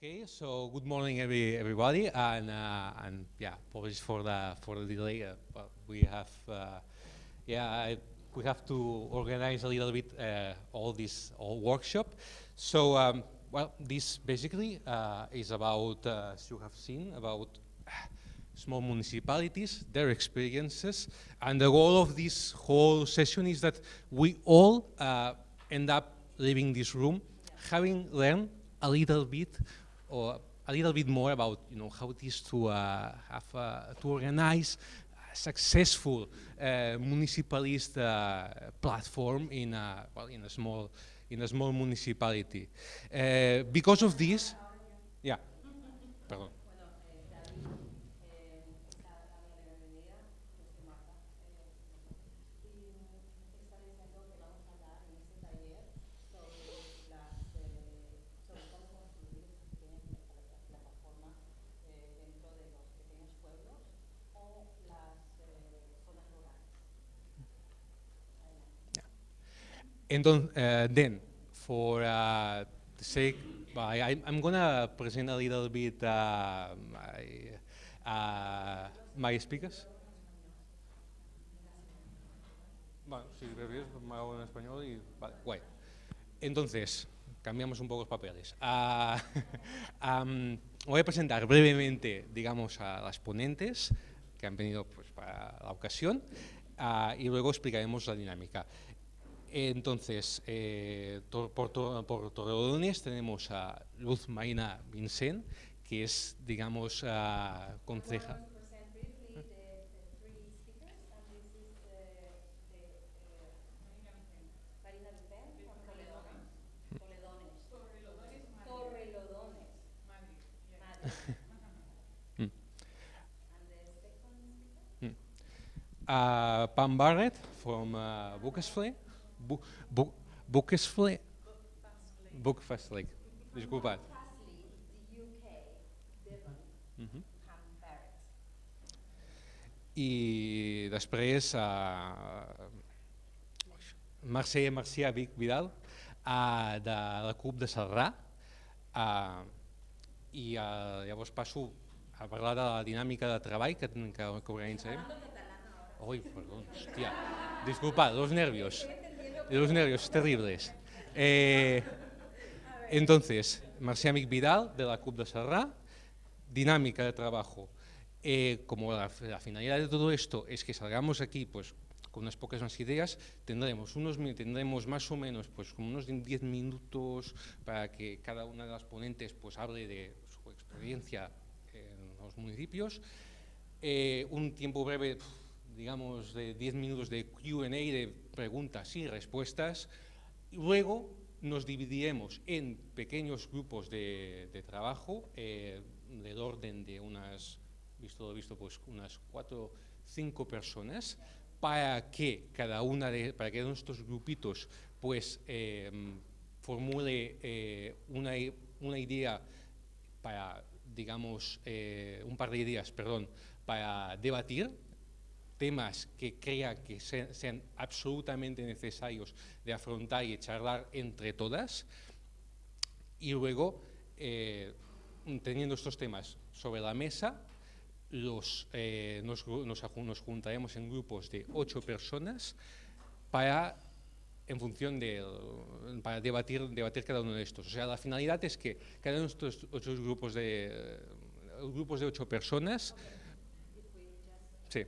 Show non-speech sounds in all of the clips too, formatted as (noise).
Okay, so good morning, every, everybody, and uh, and yeah, apologies for the for the delay. Uh, but we have uh, yeah, I, we have to organize a little bit uh, all this all workshop. So um, well, this basically uh, is about, uh, as you have seen, about small municipalities, their experiences, and the goal of this whole session is that we all end up leaving this room having learned a little bit or a little bit more about you know how it is to uh, have uh, to organize a successful uh, municipalist uh, platform in a well in a small in a small municipality. Uh, because of this, yeah, perdón. And then, uh, then for uh, the sake, well, I, I- I'm gonna present a little bit uh, my, uh, my speakers. Bueno, si prefieres, me hago en español y vale, guay. Entonces, cambiamos un poco los papeles. Ah, (laughs) am, voy a presentar brevemente, digamos, a las ponentes que han venido pues, para la ocasión ah, y luego explicaremos la dinámica. Entonces, eh, por, por Torrelodones tenemos a Luz Marina Vincent, que es, digamos, ah, uh, the uh. Mm. Uh, Pam Barrett from uh. Bo Bo Boekesvlee. Boekvestelijk. Disculpad. Fasley, the UK, Devon, Mhm. Ham Barrett. I després uh, Mercè Marcià Vic Vidal uh, de la CUP de Celrà uh, i uh, llavors passo a parlar de la dinàmica de treball que, que, que organitzarem. Uy, perdón, hostia. Disculpad, los nervios. Los nervios terribles. Eh, entonces, Marcià Amic Vidal, de la CUP de Serrá, dinámica de trabajo. Eh, como la, la finalidad de todo esto es que salgamos aquí pues, con unas pocas más ideas, tendremos, unos, tendremos más o menos pues, como unos 10 minutos para que cada una de las ponentes pues, hable de su experiencia en los municipios. Eh, un tiempo breve, digamos, de 10 minutos de Q&A, de preguntas y respuestas. Luego nos dividiremos en pequeños grupos de, trabajo eh, del orden de unas, visto lo visto, pues unas cuatro, cinco personas para que cada una de, para que nuestros grupitos pues eh, formule eh, una, una idea para, digamos, eh, un par de ideas, perdón, para debatir temas que crea que se- sean absolutamente necesarios de afrontar y charlar entre todas. Y luego, eh, teniendo estos temas sobre la mesa, los, eh, nos, nos nos juntaremos en grupos de ocho personas para en función de para debatir, debatir cada uno de estos. O sea, la finalidad es que cada uno de estos ocho grupos de grupos de ocho personas, sí,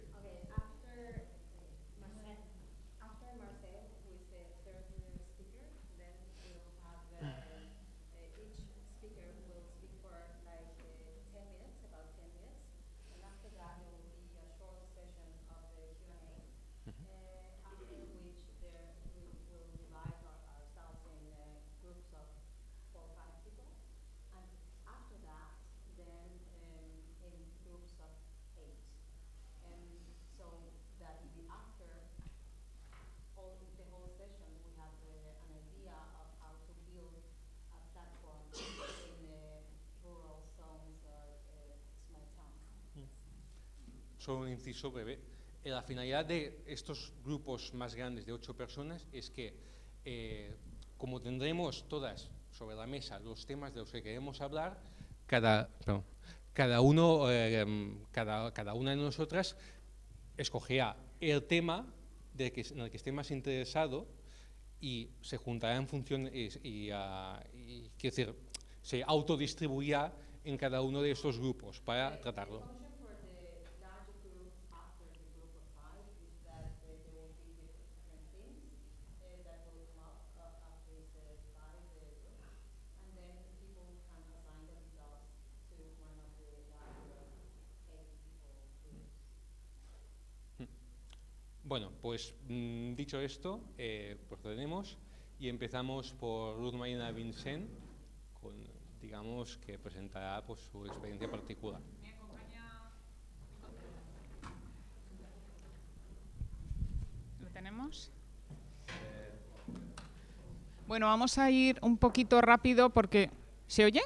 un inciso breve. Eh, la finalidad de estos grupos más grandes de ocho personas es que, eh, como tendremos todas sobre la mesa los temas de los que queremos hablar, cada, cada, uno, eh, cada, cada una de nosotras escogía el tema de que, en el que esté más interesado y se juntará en función y, y, uh, y quiero decir, se autodistribuirá en cada uno de estos grupos para tratarlo. Bueno, pues mmm, dicho esto, eh, procedemos y empezamos por Ruth Marina Vincent, digamos, que presentará pues, su experiencia particular. ¿Lo tenemos? Bueno, vamos a ir un poquito rápido porque... ¿Se oye?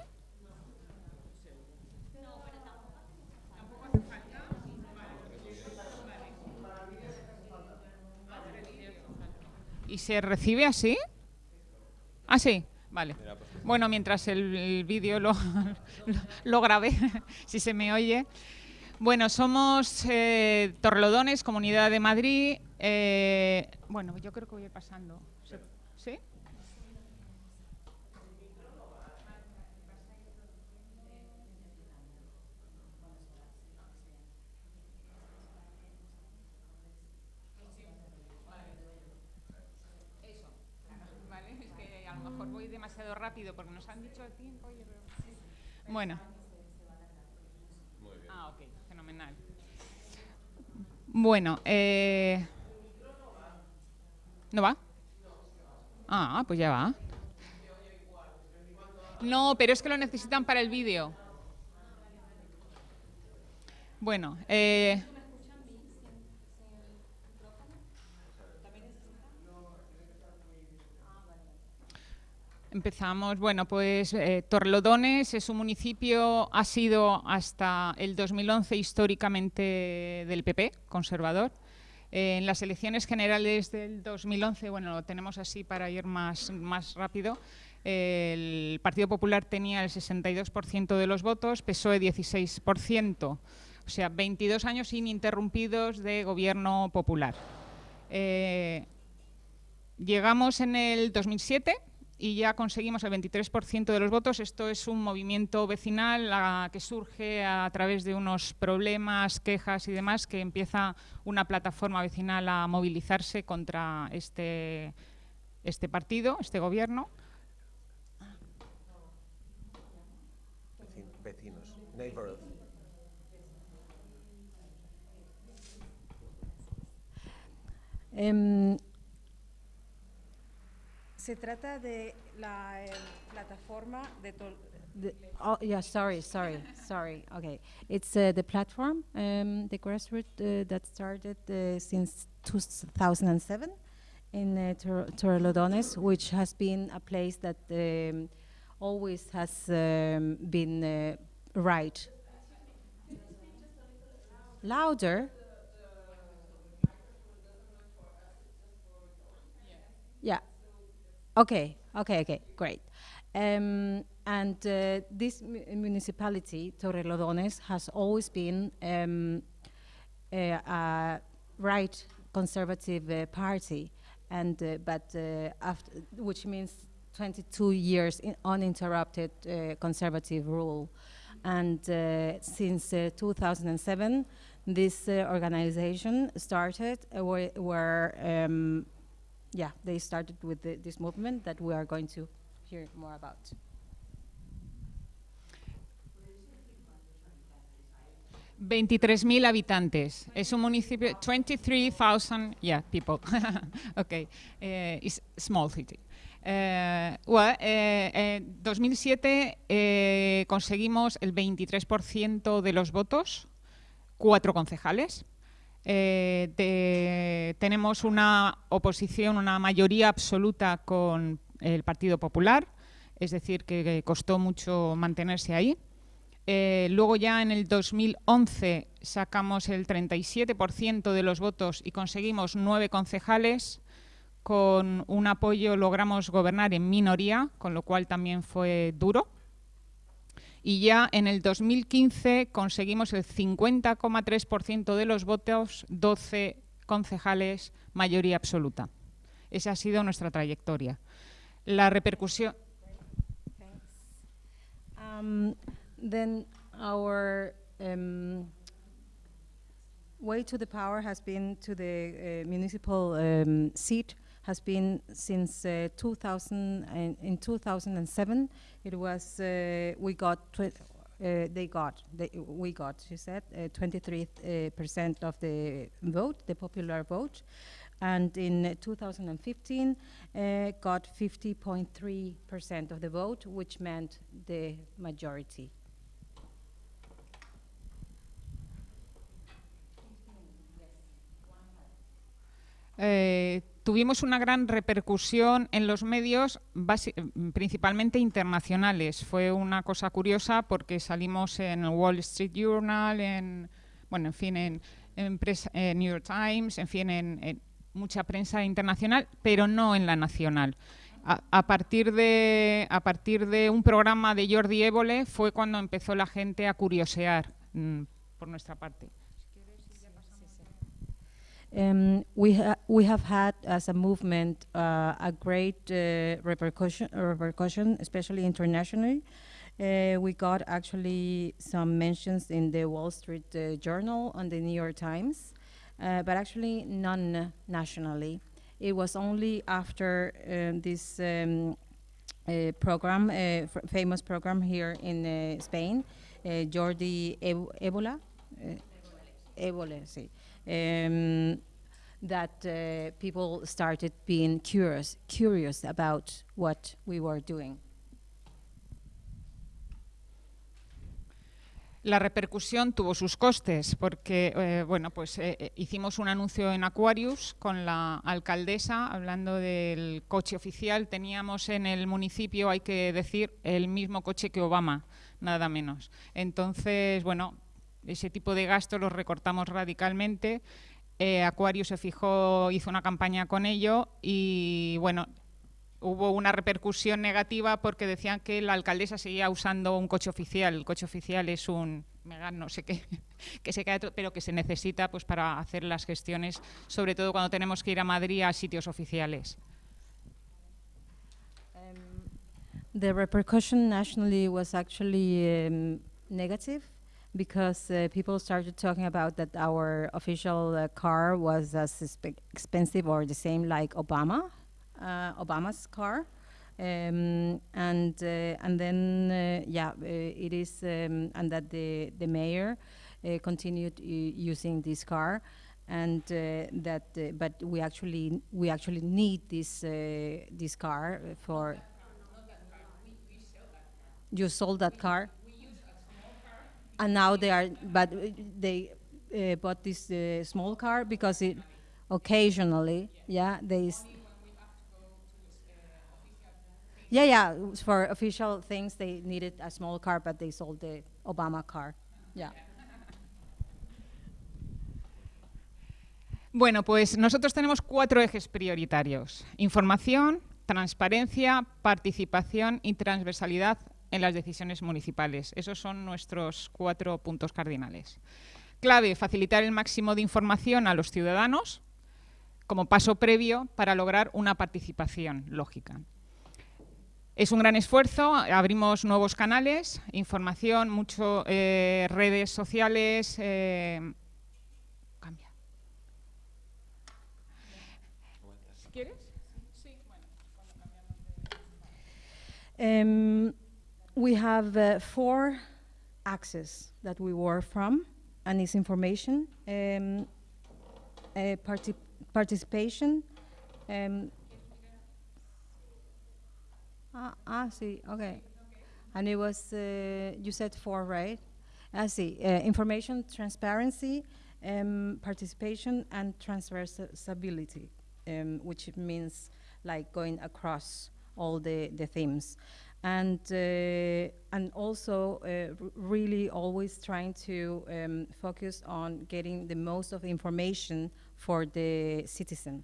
¿Y se recibe así? Ah, sí, vale. Bueno, mientras el, vídeo (laughs) lo, lo, grabé, (laughs) si se me oye. Bueno, somos eh, Torrelodones, Comunidad de Madrid. Eh, bueno, yo creo que voy a ir pasando. ¿Sí? Rápido porque nos han dicho el tiempo. Y... Bueno. Ah, ok, fenomenal. Bueno, eh... ¿no va? Ah, pues ya va. No, pero es que lo necesitan para el vídeo. Bueno, eh... Empezamos, bueno, pues eh, Torlodones es un municipio, ha sido hasta el 2011 históricamente del PP, conservador. Eh, en las elecciones generales del 2011, bueno, lo tenemos así para ir más, más rápido, el Partido Popular tenía el 62% de los votos, PSOE 16%, o sea, 22 años ininterrumpidos de gobierno popular. Eh, llegamos en el 2007 y ya conseguimos el 23% de los votos. Esto es un movimiento vecinal a, que surge a través de unos problemas, quejas y demás, que empieza una plataforma vecinal a movilizarse contra este, este partido, este gobierno. Vecinos, neighborhood. Um, se trata de la eh, plataforma de, the, oh yeah sorry sorry sorry okay. It's uh, the platform um, the grassroots uh, that started uh, since 2007 in uh, Tor Torrelodones which has been a place that um, always has um, been uh, right. Louder? Yeah Okay, okay, okay, great. Um, and uh, this municipality, Torrelodones, has always been um, a, a, right conservative uh, party, and uh, but uh, which means 22 years uninterrupted uh, conservative rule. And uh, since 2007, this organization started where, where um, yeah, they started with the, this movement that we are going to hear more about. mil habitantes. Es un municipio, 23,000 yeah, people. (laughs) okay, uh, it's small city. Uh, well, eh, en 2007 eh, conseguimos el 23% de los votos, cuatro concejales. Eh, tenemos una oposición, una mayoría absoluta con el Partido Popular, es decir, que, que costó mucho mantenerse ahí. Eh, luego ya en el 2011 sacamos el 37% de los votos y conseguimos nueve concejales con un apoyo logramos gobernar en minoría, con lo cual también fue duro. Y ya en el 2015 conseguimos el 50,3% de los votos, 12 concejales, mayoría absoluta. Esa ha sido nuestra trayectoria. La repercusión... Um, then our um, way to the power has been to the uh, municipal um, seat has been since uh, 2000 and in 2007 it was uh, we got uh, they got they, we got she said uh, 23 uh, percent of the vote the popular vote. And in uh, 2015 uh, got 50.3 percent of the vote which meant the majority Eh, tuvimos una gran repercusión en los medios, mm, principalmente internacionales. Fue una cosa curiosa porque salimos en el Wall Street Journal, en, bueno, en fin, en, New York Times, en fin, en, mucha prensa internacional, pero no en la nacional. A, a partir de, a partir de un programa de Jordi Évole fue cuando empezó la gente a curiosear mm, por nuestra parte. Um, we, ha- we have had as a movement uh, a great uh, repercussion, repercussion, especially internationally. Uh, we got actually some mentions in the Wall Street uh, Journal and the New York Times, uh, but actually none nationally. It was only after um, this um, uh, program, famous program here in Spain, Jordi Eb- Ebola, sí. Um, that uh, people started being curious, curious about what we were doing. La repercusión tuvo sus costes porque eh, bueno, pues, eh, eh, hicimos un anuncio en Aquarius con la alcaldesa hablando del coche oficial. Teníamos en el municipio, hay que decir, el mismo coche que Obama, nada menos. Entonces, bueno, ese tipo de gastos los recortamos radicalmente. Eh, Aquarius se fijó, hizo una campaña con ello y bueno, hubo una repercusión negativa porque decían que la alcaldesa seguía usando un coche oficial. El coche oficial es un Megane, no sé qué, (laughs) que se to- pero que se necesita pues para hacer las gestiones, sobre todo cuando tenemos que ir a Madrid a sitios oficiales. The repercussion nationally was actually um, because uh, people started talking about that our official uh, car was as expensive or the same like Obama, uh, Obama's car. Um, and uh, and then uh, yeah, uh, it is um, and that the the mayor uh, continued using this car, and uh, that uh, but we actually we actually need this uh, this car for. You sold that car. And now they are, but uh, they uh, bought this uh, small car because it occasionally, yeah, they. Yeah, yeah, for official things they needed a small car, but they sold the Obama car. Yeah. Bueno, pues nosotros tenemos cuatro ejes prioritarios. Información, transparencia, participación y transversalidad en las decisiones municipales. Esos son nuestros cuatro puntos cardinales. Clave, facilitar el máximo de información a los ciudadanos como paso previo para lograr una participación lógica. Es un gran esfuerzo, abrimos nuevos canales, información, mucho eh, redes sociales. eh, cambia. ¿Quieres? Sí, bueno. Um, we have uh, four axes that we work from, and it's information, um, uh, parti- participation. Um, ah, ah, see, okay. And it was, uh, you said four, right? I see. Uh, information, transparency, um, participation, and transversability, um, which means like going across all the, the themes. and uh, and also uh, really always trying to um, focus on getting the most of information for the citizen.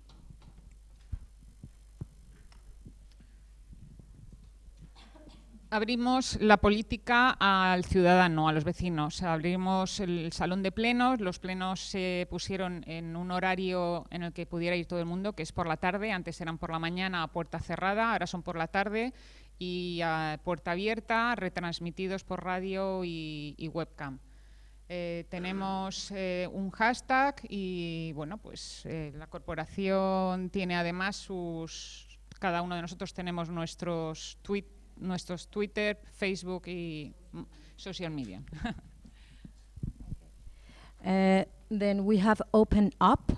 Abrimos la política al ciudadano, a los vecinos. Abrimos el salón de plenos. Los plenos se pusieron en un horario en el que pudiera ir todo el mundo, que es por la tarde. Antes eran por la mañana a puerta cerrada, ahora son por la tarde y a puerta abierta, retransmitidos por radio y, webcam. Eh, tenemos eh, un hashtag y bueno, pues eh, la corporación tiene además sus. Cada uno de nosotros tenemos nuestros tweet, nuestros Twitter, Facebook y mm, social media. (laughs) Then we have opened up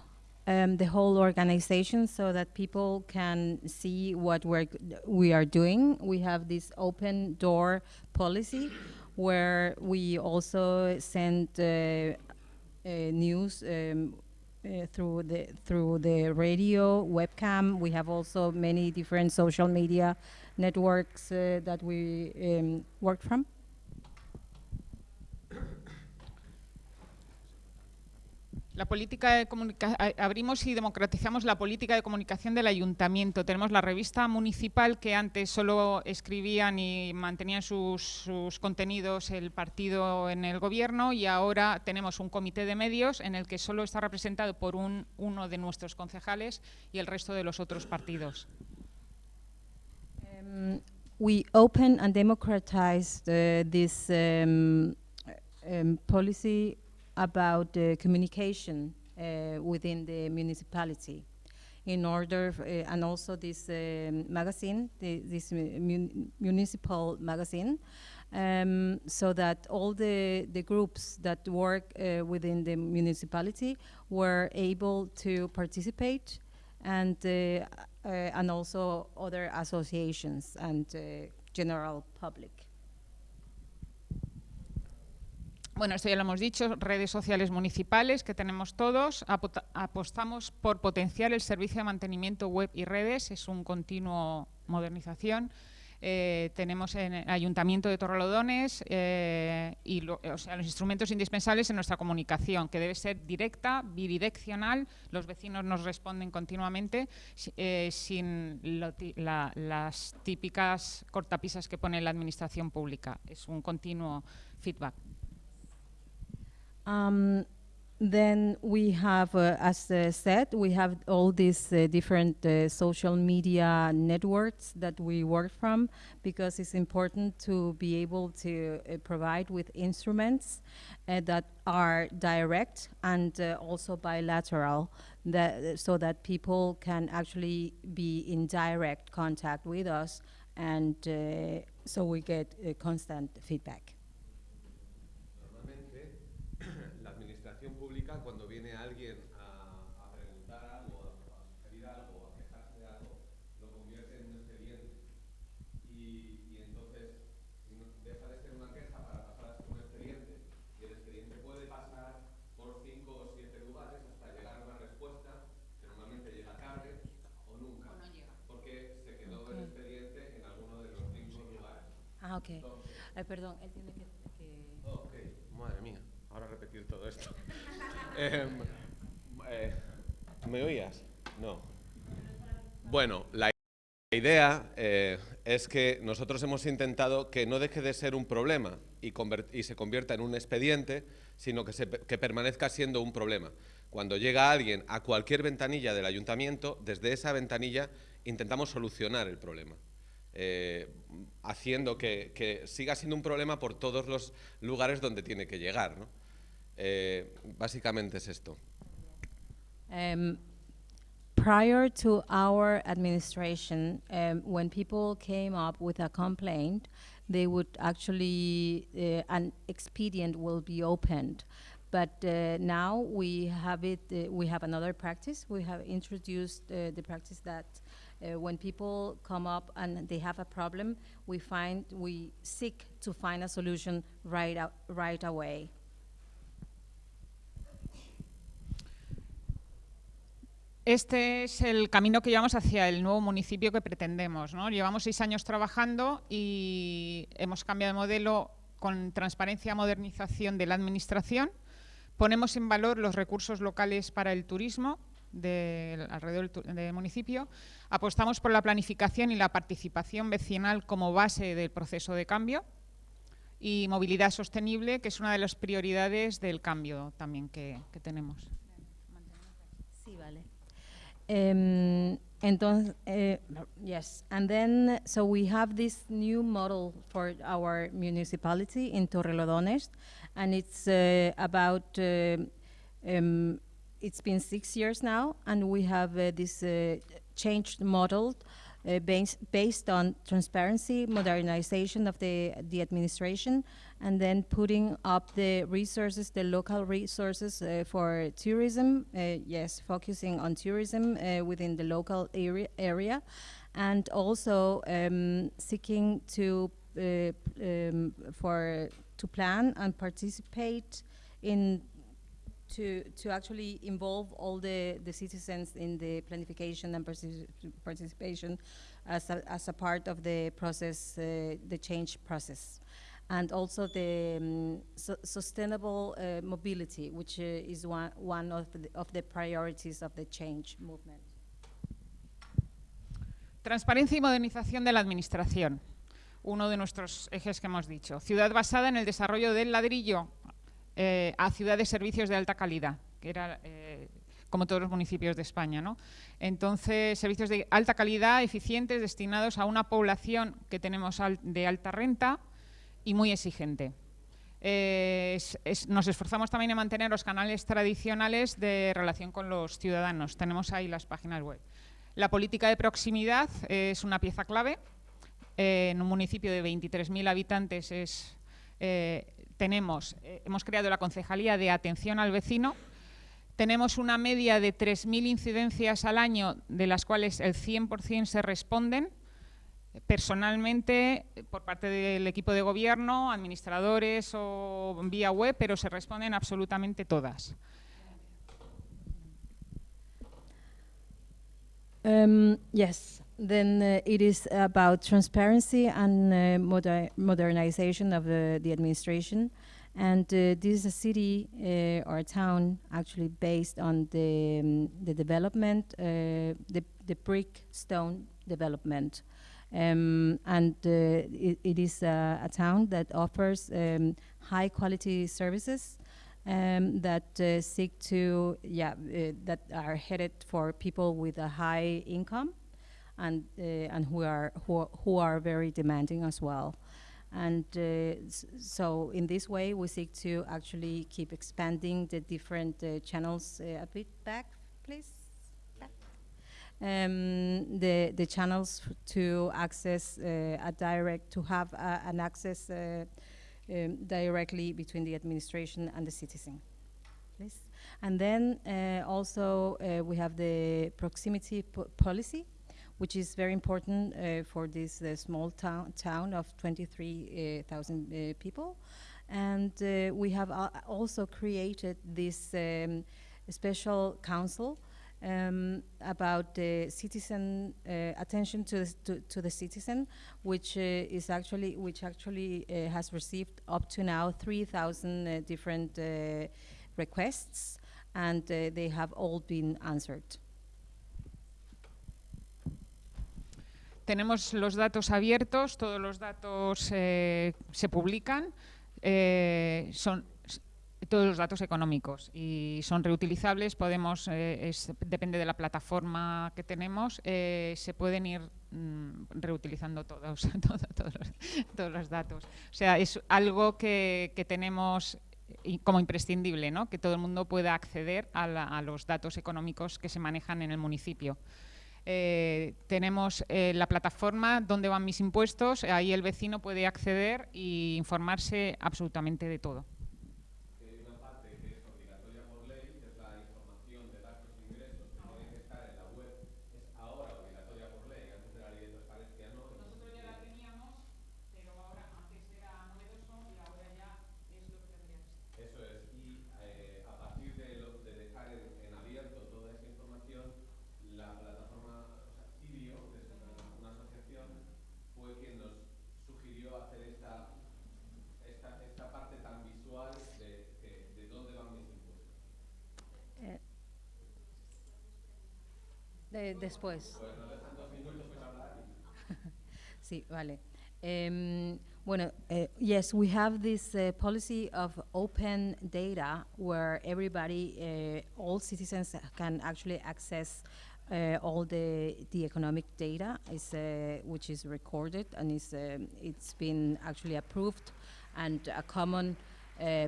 um, the whole organization so that people can see what we're, we are doing. We have this open door policy where we also send uh, uh, news um, uh, through the through the radio, webcam. We have also many different social media networks uh, that we um, work from. La política de abrimos y democratizamos la política de comunicación del ayuntamiento. Tenemos la revista municipal que antes solo escribían y mantenían sus, contenidos el partido en el gobierno y ahora tenemos un comité de medios en el que solo está representado por un- uno de nuestros concejales y el resto de los otros partidos. Um, we open and democratized uh, this um, um, policy about uh, communication uh, within the municipality in order, uh, and also this um, magazine, the, this mun- municipal magazine, um, so that all the, the groups that work uh, within the municipality were able to participate and uh, uh, and also other associations and uh, general public. Bueno, esto ya lo hemos dicho, redes sociales municipales que tenemos todos. Apostamos por potenciar el servicio de mantenimiento web y redes, es un continuo modernización. Eh, tenemos en el Ayuntamiento de Torrelodones eh, y o sea, los instrumentos indispensables en nuestra comunicación, que debe ser directa, bidireccional. Los vecinos nos responden continuamente eh, sin las típicas cortapisas que pone la administración pública. Es un continuo feedback. Um, then we have, uh, as uh, said, we have all these uh, different uh, social media networks that we work from because it's important to be able to uh, provide with instruments uh, that are direct and also bilateral, that, so that people can actually be in direct contact with us, and so we get constant feedback. Ok. Perdón, él tiene que... que- Ok, madre mía, ahora repetir todo esto. (laughs) Em, eh, ¿Me oías? No. Bueno, la idea eh, es que nosotros hemos intentado que no deje de ser un problema y, se convierta en un expediente, sino que, se pe- que permanezca siendo un problema. Cuando llega alguien a cualquier ventanilla del ayuntamiento, desde esa ventanilla intentamos solucionar el problema. eh, haciendo que, que siga siendo un problema por todos los lugares donde tiene que llegar. ¿no? Eh, básicamente es esto. Um, prior to our administration, um, when people came up with a complaint, they would actually, uh, an expedient will be opened. But uh, now we have it, uh, we have another practice. We have introduced the practice that uh, when people come up and they have a problem, we find, we seek to find a solution right, away. Este es el camino que llevamos hacia el nuevo municipio que pretendemos. ¿no? Llevamos seis años trabajando y hemos cambiado de modelo con transparencia, modernización de la administración. Ponemos en valor los recursos locales para el turismo del, alrededor del, municipio. Apostamos por la planificación y la participación vecinal como base del proceso de cambio y movilidad sostenible, que es una de las prioridades del cambio también que, que tenemos. Sí, vale. Um, entonces, eh, yes, and then so we have this new model for our municipality in Torrelodones, and it's uh, about uh, um, it's been six years now, and we have uh, this uh, changed model uh, based based on transparency, modernization of the the administration, and then putting up the resources, the local resources uh, for tourism. Uh, yes, focusing on tourism uh, within the local area, area, and also um, seeking to um, for to plan and participate in to to actually involve all the, the citizens in the planification and partici- participation as a, as a part of the process, uh, the change process. And also the um, su- sustainable uh, mobility, which uh, is one, one of the, of the priorities of the change movement. Transparencia y modernización de la Administración, uno de nuestros ejes que hemos dicho. Ciudad basada en el desarrollo del ladrillo eh, a ciudad de servicios de alta calidad, que era eh, como todos los municipios de España. ¿no? Entonces, servicios de alta calidad, eficientes, destinados a una población que tenemos de alta renta y muy exigente. Eh, es- es- nos esforzamos también en mantener los canales tradicionales de relación con los ciudadanos. Tenemos ahí las páginas web. La política de proximidad es una pieza clave. Eh, en un municipio de 23.000 habitantes es, eh, tenemos, eh, hemos creado la Concejalía de Atención al Vecino. Tenemos una media de 3.000 incidencias al año, de las cuales el 100% se responden personalmente eh, por parte del equipo de gobierno, administradores o vía web, pero se responden absolutamente todas. Um, yes, then uh, it is about transparency and uh, moder- modernization of the, the administration. And uh, this is a city uh, or a town actually based on the, um, the development, uh, the, the brick stone development. Um, and uh, it, it is a, town that offers um, high quality services um, that uh, seek to, yeah, uh, that are headed for people with a high income and, uh, and who, are, who, who are very demanding as well. And uh, so in this way, we seek to actually keep expanding the different uh, channels. Uh, a bit back, please. Um, the, the channels to access uh, a direct, to have an access uh, um, directly between the administration and the citizen. Please. And then also we have the proximity po- policy, which is very important uh, for this uh, small town, town of 23,000 uh, people. And uh, we have al- also created this um, special council um, about the citizen uh, attention to the, to, to the citizen, which uh, is actually which actually uh, has received up to now 3,000 uh, different uh, requests, and uh, they have all been answered. Tenemos los datos abiertos, todos los datos eh, se publican, eh, son todos los datos económicos y son reutilizables, podemos, eh, depende de la plataforma que tenemos, se pueden ir mm, reutilizando todos, (laughs) todo- todos, los, datos. O sea, es algo que, que tenemos como imprescindible, ¿no? que todo el mundo pueda acceder a, la- a los datos económicos que se manejan en el municipio. Eh, tenemos eh, la plataforma donde van mis impuestos, ahí el vecino puede acceder e informarse absolutamente de todo. De- después. (laughs) sí, vale. Um, bueno, uh, yes, we have this uh, policy of open data where everybody, uh, all citizens can actually access all the the economic data, is, which is recorded and is it's been actually approved, and a common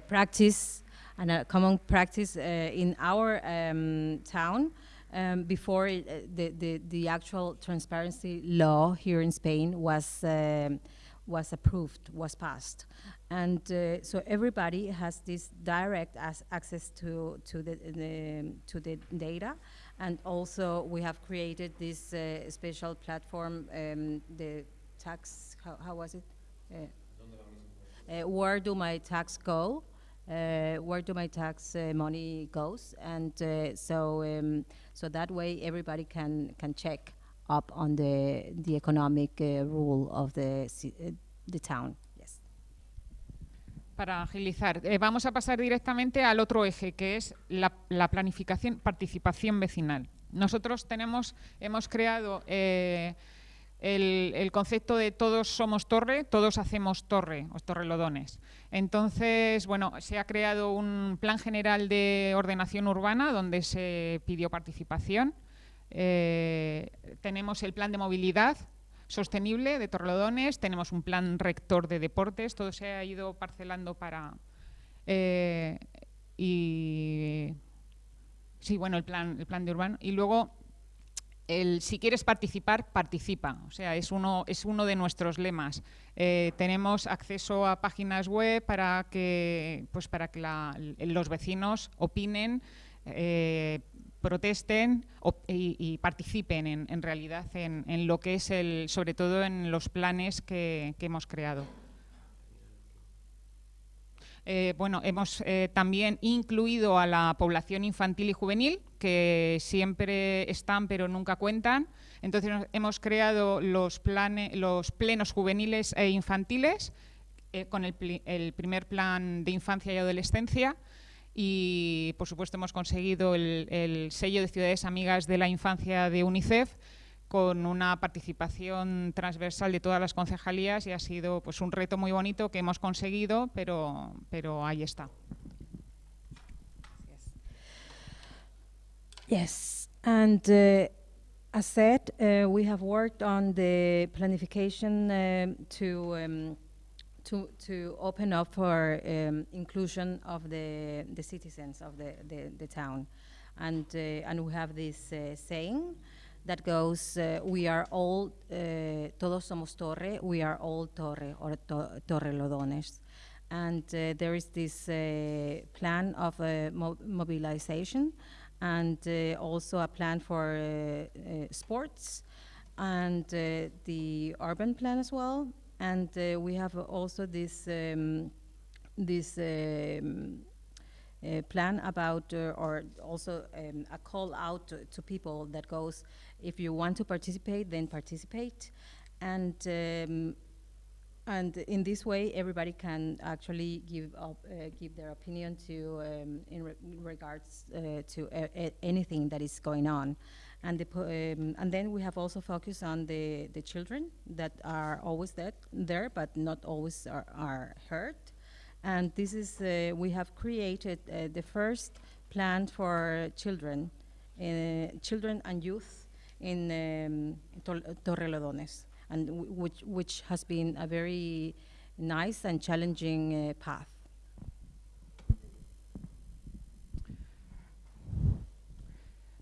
practice and a common practice in our um, town um, before it, uh, the, the, the actual transparency law here in Spain was, um, was approved, was passed. And uh, so everybody has this direct access to, to, the, the, to the data. And also we have created this uh, special platform, um, the tax, how, how was it? Uh, uh, where do my tax go? Uh, where do my tax uh, money goes? And uh, so, um, so that way everybody can can check up on the economic uh, rule of the uh, town. Para agilizar, eh, vamos a pasar directamente al otro eje, que es la, la planificación, participación vecinal. Nosotros tenemos, hemos creado eh, el, concepto de todos somos torre, todos hacemos torre, o torrelodones. Entonces, bueno, se ha creado un plan general de ordenación urbana donde se pidió participación. Eh, tenemos el plan de movilidad sostenible de Torrelodones, tenemos un plan rector de deportes, todo se ha ido parcelando para... eh, y sí, bueno, el plan, el plan de urbano. Y luego, el, si quieres participar, participa. O sea, es uno, es uno de nuestros lemas. Eh, tenemos acceso a páginas web para que, pues para que la- los vecinos opinen, eh, protesten y, participen en, en realidad en, en lo que es el, sobre todo en los planes que hemos creado. Eh, bueno, hemos eh, también incluido a la población infantil y juvenil, que siempre están pero nunca cuentan. Entonces hemos creado los, plane- los plenos juveniles e infantiles eh, con el, primer plan de infancia y adolescencia. Y, por supuesto, hemos conseguido el sello de Ciudades Amigas de la Infancia de UNICEF con una participación transversal de todas las concejalías y ha sido pues, un reto muy bonito que hemos conseguido, pero, pero ahí está. Yes, and uh, as said, uh, we have worked on the planification um, to um, to to open up for um, inclusion of the the citizens of the the, town, and uh, and we have this uh, saying that goes, uh, "We are all uh, todos somos torre. We are all torre or to, torrelodones." And uh, there is this uh, plan of uh, mo- mobilization and uh, also a plan for sports and the urban plan as well. And we have also this um, this um, plan about, uh, or also um, a call out to, to people that goes, if you want to participate, then participate, and um, and in this way, everybody can actually give up, uh, give their opinion to um, in, re- regards uh, to anything that is going on, and the um, and then we have also focused on the the children that are always that there, but not always are, are heard, and this is uh, we have created uh, the first plan for children, uh, children and youth in um, Torrelodones, and which which has been a very nice and challenging uh, path.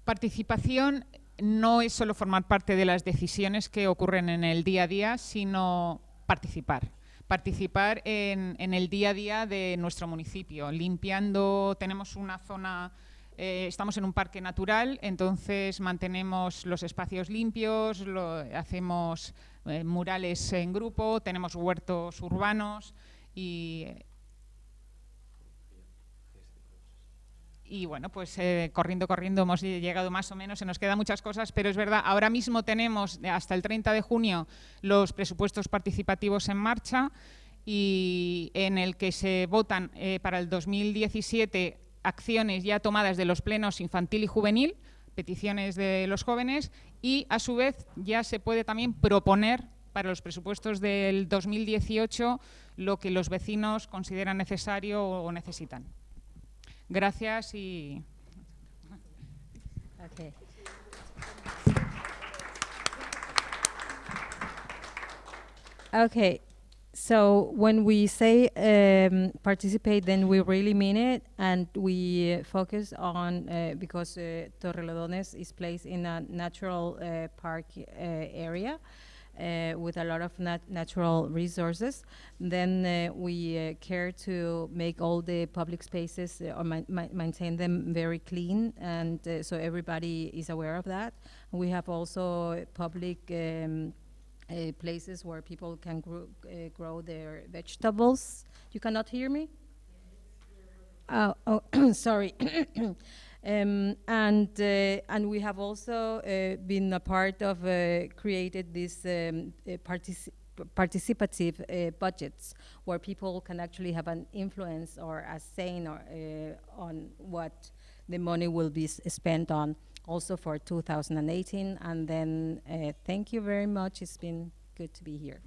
Participación no es solo formar parte de las decisiones que ocurren en el día a día, sino participar. Participar en, en el día a día de nuestro municipio, limpiando, tenemos una zona, eh, estamos en un parque natural, entonces mantenemos los espacios limpios, hacemos eh, murales en grupo, tenemos huertos urbanos y Y bueno, pues eh, corriendo, corriendo hemos llegado más o menos, se nos quedan muchas cosas, pero es verdad, ahora mismo tenemos hasta el 30 de junio los presupuestos participativos en marcha y en el que se votan para el 2017 acciones ya tomadas de los plenos infantil y juvenil peticiones de los jóvenes y a su vez ya se puede también proponer para los presupuestos del 2018 lo que los vecinos consideran necesario o necesitan. Gracias y Okay. Okay, so when we say um, participate, then we really mean it, and we uh, focus on uh, because uh, Torrelodones is placed in a natural uh, park uh, area. Uh, with a lot of nat- natural resources, then uh, we care to make all the public spaces or ma- ma- maintain them very clean, and so everybody is aware of that. We have also public um, uh, places where people can grow, uh, grow their vegetables. You cannot hear me? Oh, oh (coughs) sorry. (coughs) um, and uh, and we have also uh, been a part of uh, created these um, partici- participative budgets where people can actually have an influence or a say or, on what the money will be spent on also for 2018 and then uh, thank you very much. It's been good to be here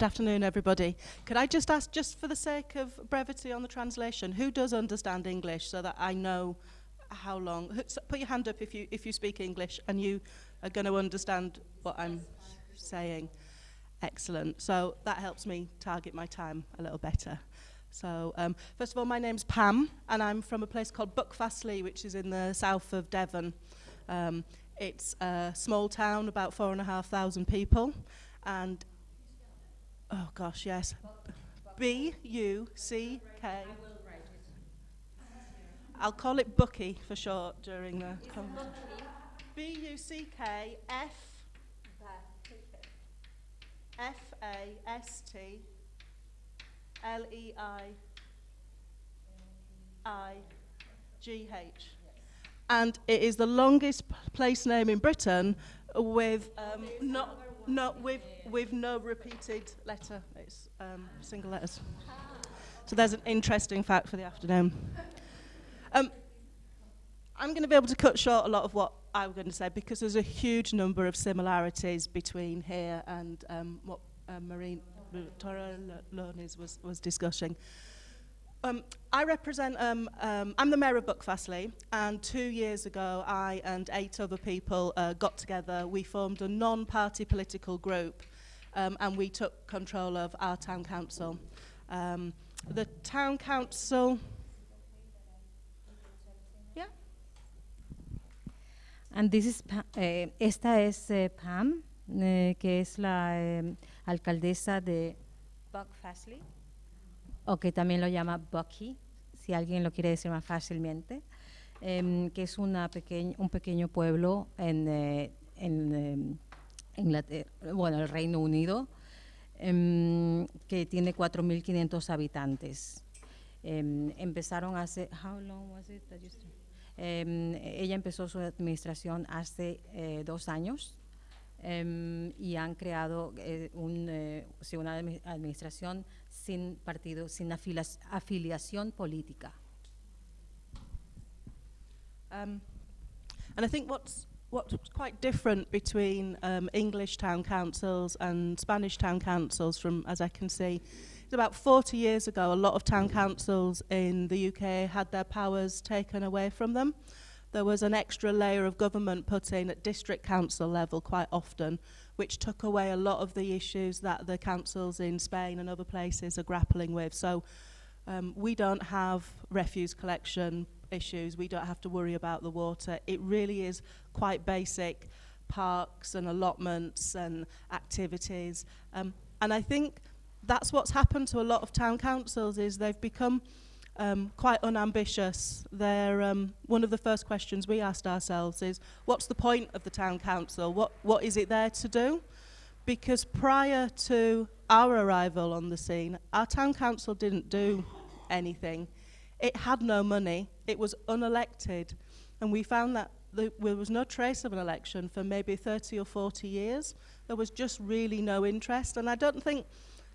Good afternoon, everybody. Could I just ask, just for the sake of brevity on the translation, who does understand English so that I know how long? Put your hand up if you, if you speak English and you are going to understand what I'm saying. Excellent. So that helps me target my time a little better. So, um, first of all, my name's Pam, and I'm from a place called Buckfastleigh, which is in the south of Devon. Um, it's a small town, about four and a half thousand people, and Oh gosh, yes. B U C K. I'll call it Bucky for short during the conversation. B U C K F F A S T L E I I G H. And it is the longest place name in Britain with um, not, No, we've, we've no repeated letter. It's um, single letters. So there's an interesting fact for the afternoon. Um, I'm going to be able to cut short a lot of what I'm going to say because there's a huge number of similarities between here and um, what uh, Marine Torre was, was discussing. Um, I represent, um, um, I'm the mayor of Buckfastleigh, and two years ago, I and eight other people uh, got together. We formed a non-party political group, um, and we took control of our town council. Um, the town council. Yeah. And this is eh, esta es eh, Pam, eh, que es la eh, alcaldesa de Buckfastleigh, o que también lo llama Bucky, si alguien lo quiere decir más fácilmente, em, que es una pequeñ- un pequeño pueblo en, eh, en em, bueno, el Reino Unido, em, que tiene 4.500 habitantes. Em, empezaron hace, how long was it that you ella empezó su administración hace eh, dos años y han creado eh, un, eh, una admi- administración sin partido, sin afiliación política. Um, and I think what's what's quite different between um, English town councils and Spanish town councils, from as I can see, is about 40 years ago, a lot of town councils in the UK had their powers taken away from them. There was an extra layer of government put in at district council level quite often, which took away a lot of the issues that the councils in Spain and other places are grappling with. So um, we don't have refuse collection issues. We don't have to worry about the water. It really is quite basic parks and allotments and activities. Um, and I think that's what's happened to a lot of town councils is they've become um, quite unambitious. They're, um, one of the first questions we asked ourselves is, what's the point of the town council? What, what is it there to do? Because prior to our arrival on the scene, our town council didn't do anything. It had no money. It was unelected. And we found that the, there was no trace of an election for maybe 30 or 40 years. There was just really no interest. And I don't think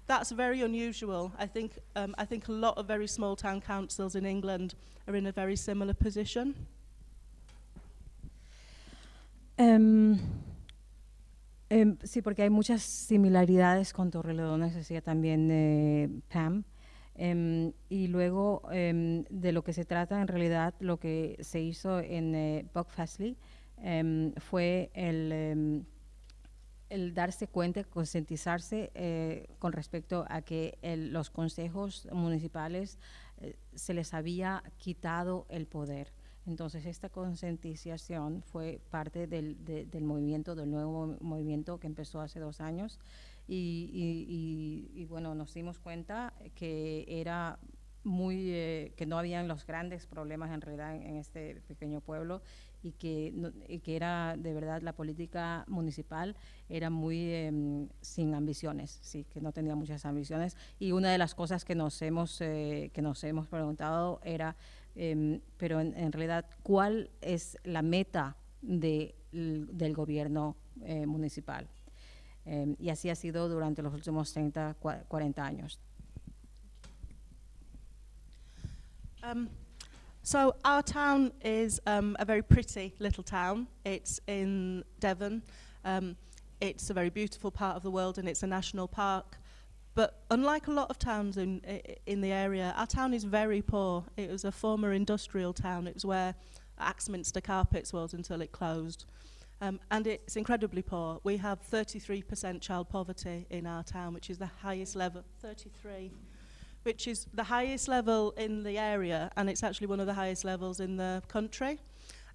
that's very unusual. I think, um, I think a lot of very small town councils in England are in a very similar position. Em, em, sí, porque hay muchas similaridades con Torrelodones, decía también eh, Pam. Em, y luego em, de lo que se trata en realidad, lo que se hizo en eh, Buck em, fue el, el darse cuenta, concientizarse eh, con respecto a que el- los consejos municipales eh, se les había quitado el poder. Entonces, esta concientización fue parte del, de- del movimiento, del nuevo mo- movimiento que empezó hace dos años. Y, bueno, nos dimos cuenta que era muy, eh, que no habían los grandes problemas en realidad en este pequeño pueblo y que, no- que era de verdad la política municipal era muy em, sin ambiciones, sí, que no tenía muchas ambiciones. Y una de las cosas que nos hemos, eh, que nos hemos preguntado era, em, pero en, realidad, ¿cuál es la meta de, del gobierno eh, municipal? Em, y así ha sido durante los últimos 30, cua- 40 años. So our town is um, a very pretty little town. It's in Devon. Um, it's a very beautiful part of the world and it's a national park. But unlike a lot of towns in, in the area, our town is very poor. It was a former industrial town. It was where Axminster Carpets was until it closed. Um, and it's incredibly poor. We have 33% child poverty in our town, which is the highest level. 33. Which is the highest level in the area and it's actually one of the highest levels in the country.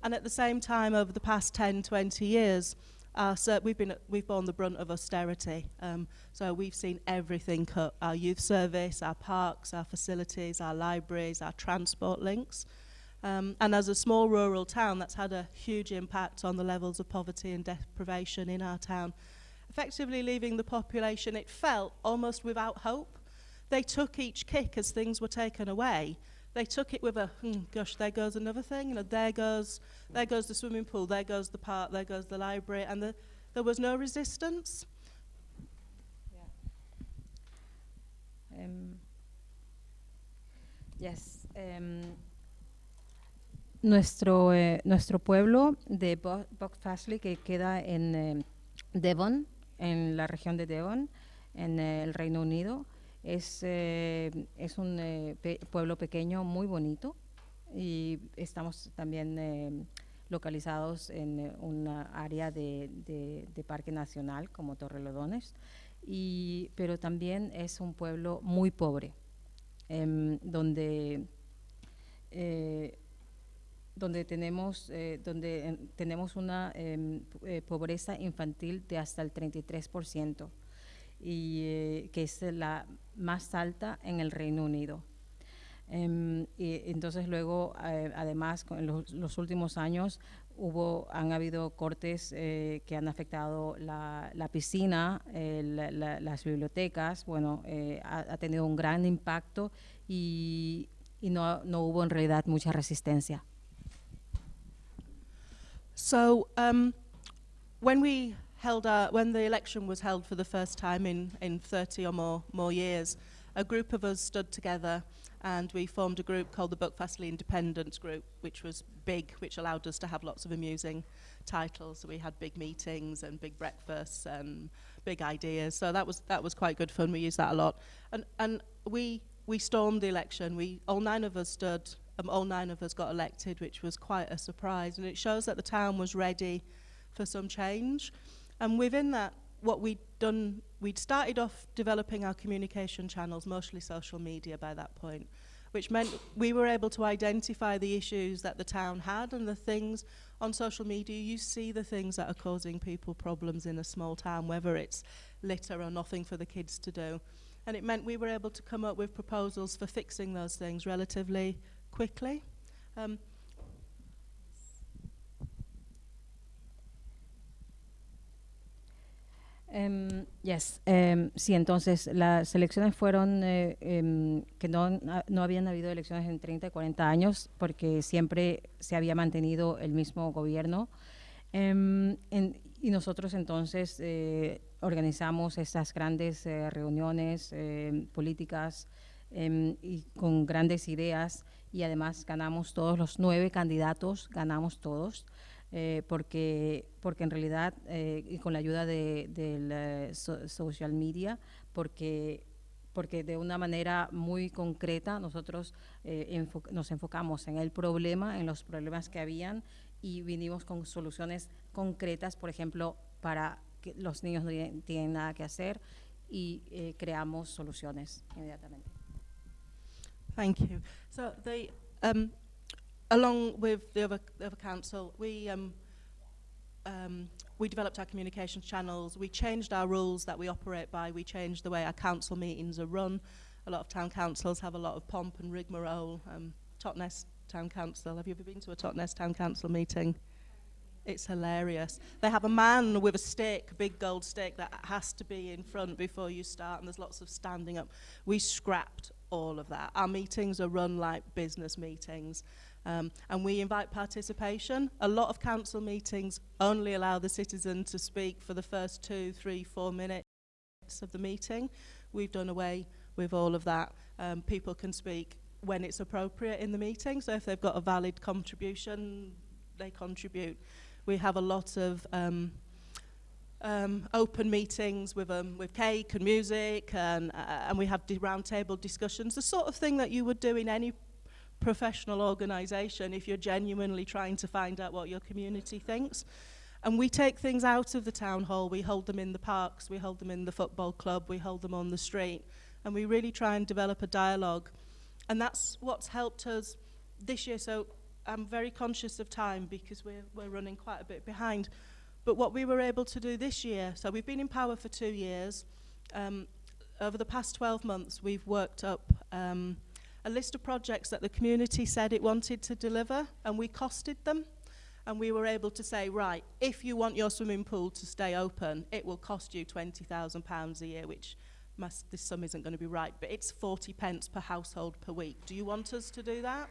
And at the same time, over the past 10, 20 years, our ser- we've, been, we've borne the brunt of austerity. Um, so we've seen everything cut, our youth service, our parks, our facilities, our libraries, our transport links. Um, and as a small rural town, that's had a huge impact on the levels of poverty and deprivation in our town. Effectively leaving the population, it felt almost without hope they took each kick as things were taken away. They took it with a, hmm, gosh, there goes another thing. You know, there goes, there goes the swimming pool, there goes the park, there goes the library, and the, there was no resistance. Em, yes, em, nuestro, eh, nuestro pueblo de Bo- que queda en em, Devon, en la región de Devon, en eh, el Reino Unido, es, eh, es un eh, pe- pueblo pequeño muy bonito y estamos también em, localizados en eh, una área de, de- parque nacional como Torrelodones y, pero también es un pueblo muy pobre, em, donde, eh, donde tenemos, eh, donde em, tenemos una em, eh, pobreza infantil de hasta el 33%, y, eh, que es la más alta en el Reino Unido. Em, y entonces luego, eh, además, con los, los últimos años hubo, han habido cortes eh, que han afectado la, la piscina, eh, la- la- las bibliotecas, bueno, eh, ha, ha tenido un gran impacto y, y no, no hubo en realidad mucha resistencia. So um, when we held our, when the election was held for the first time in, in 30 or more, more years, a group of us stood together and we formed a group called the Buck Fastly Independence Group, which was big, which allowed us to have lots of amusing titles. We had big meetings and big breakfasts and big ideas. So that was that was quite good fun. We used that a lot. And and we we stormed the election. We all nine of us stood. Um, all nine of us got elected, which was quite a surprise. And it shows that the town was ready for some change. And within that, what we'd done, we'd started off developing our communication channels, mostly social media by that point, which meant we were able to identify the issues that the town had and the things on social media. You see the things that are causing people problems in a small town, whether it's litter or nothing for the kids to do. And it meant we were able to come up with proposals for fixing those things relatively quickly. Um, Em, yes, em, sí, entonces las elecciones fueron eh, em, que no, ha- no habían habido elecciones en 30 y 40 años porque siempre se había mantenido el mismo gobierno. Y nosotros entonces eh, organizamos estas grandes eh, reuniones políticas y con grandes ideas y además ganamos todos los nueve candidatos, ganamos todos eh, porque, porque en realidad, eh, y con la ayuda de, eh, so- social media, porque, porque de una manera muy concreta nosotros eh, nos enfocamos en el problema, en los problemas que habían y vinimos con soluciones concretas, por ejemplo, para que los niños no tienen- nada que hacer y eh, creamos soluciones inmediatamente. So the, um, along with the other, the other council, we, um, um, we developed our communications channels. We changed our rules that we operate by. We changed the way our council meetings are run. A lot of town councils have a lot of pomp and rigmarole. Um, Totnes Town Council, have you ever been to a Totnes Town Council meeting? It's hilarious. They have a man with a stick, a big gold stick, that has to be in front before you start, and there's lots of standing up. We scrapped all of that. Our meetings are run like business meetings, um, and we invite participation. A lot of council meetings only allow the citizen to speak for the first two, three, four minutes of the meeting. We've done away with all of that. Um, people can speak when it's appropriate in the meeting, so if they've got a valid contribution, they contribute. We have a lot of um, um, open meetings with, um, with cake and music, and, uh, and we have roundtable discussions, the sort of thing that you would do in any professional organisation if you're genuinely trying to find out what your community thinks. And we take things out of the town hall, we hold them in the parks, we hold them in the football club, we hold them on the street, and we really try and develop a dialogue. And that's what's helped us this year. So I'm very conscious of time because we're, we're running quite a bit behind. But what we were able to do this year, so we've been in power for two years. Um, over the past 12 months, we've worked up um, a list of projects that the community said it wanted to deliver and we costed them and we were able to say, right, if you want your swimming pool to stay open, it will cost you £20,000 a year, which must, this sum isn't going to be right, but it's 40 pence per household per week. Do you want us to do that?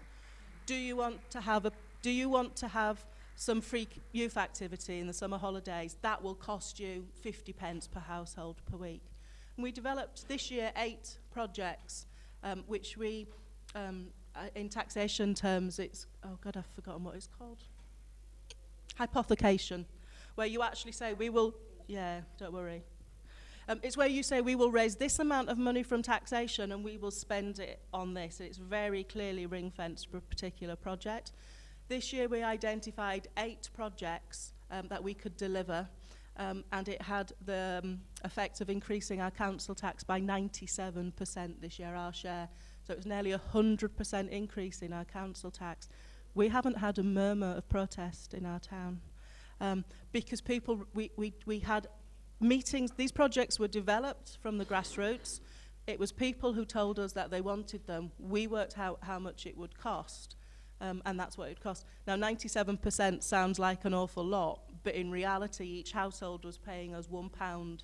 Do you want to have a, do you want to have some free youth activity in the summer holidays? That will cost you 50 pence per household per week. And we developed this year eight projects um, which we um, in taxation terms, it's, oh God, I've forgotten what it's called. Hypothecation, where you actually say, we will, yeah, don't worry. Um, it's where you say, we will raise this amount of money from taxation and we will spend it on this. It's very clearly ring-fenced for a particular project. This year we identified eight projects um, that we could deliver um, and it had the um, effect of increasing our council tax by 97% this year, our share, So it was nearly a 100% increase in our council tax. We haven't had a murmur of protest in our town um, because people, we, we, we had meetings, these projects were developed from the grassroots. It was people who told us that they wanted them. We worked out how much it would cost, um, and that's what it cost. Now, 97% sounds like an awful lot, but in reality, each household was paying us one pound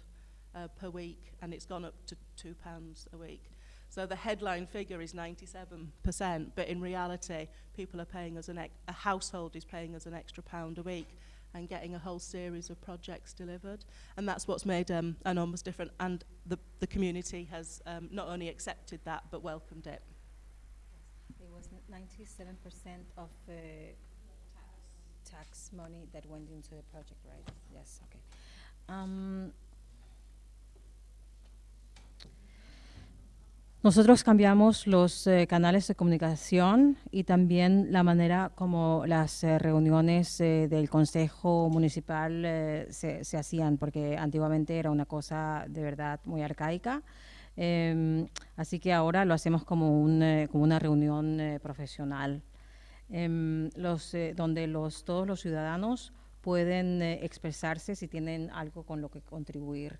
uh, per week, and it's gone up to two pounds a week. So the headline figure is 97%, but in reality, people are paying us an a household is paying us an extra pound a week and getting a whole series of projects delivered. And that's what's made um, Enormous different. And the, the community has um, not only accepted that, but welcomed it. It was 97% of uh, tax money that went into the project, right? Yes, okay. Um, nosotros cambiamos los eh, canales de comunicación y también la manera como las eh, reuniones eh, del Consejo Municipal se, se hacían, porque antiguamente era una cosa de verdad muy arcaica. Em, así que ahora lo hacemos como, un, como una reunión profesional, em, los, donde los, todos los ciudadanos pueden expresarse si tienen algo con lo que contribuir.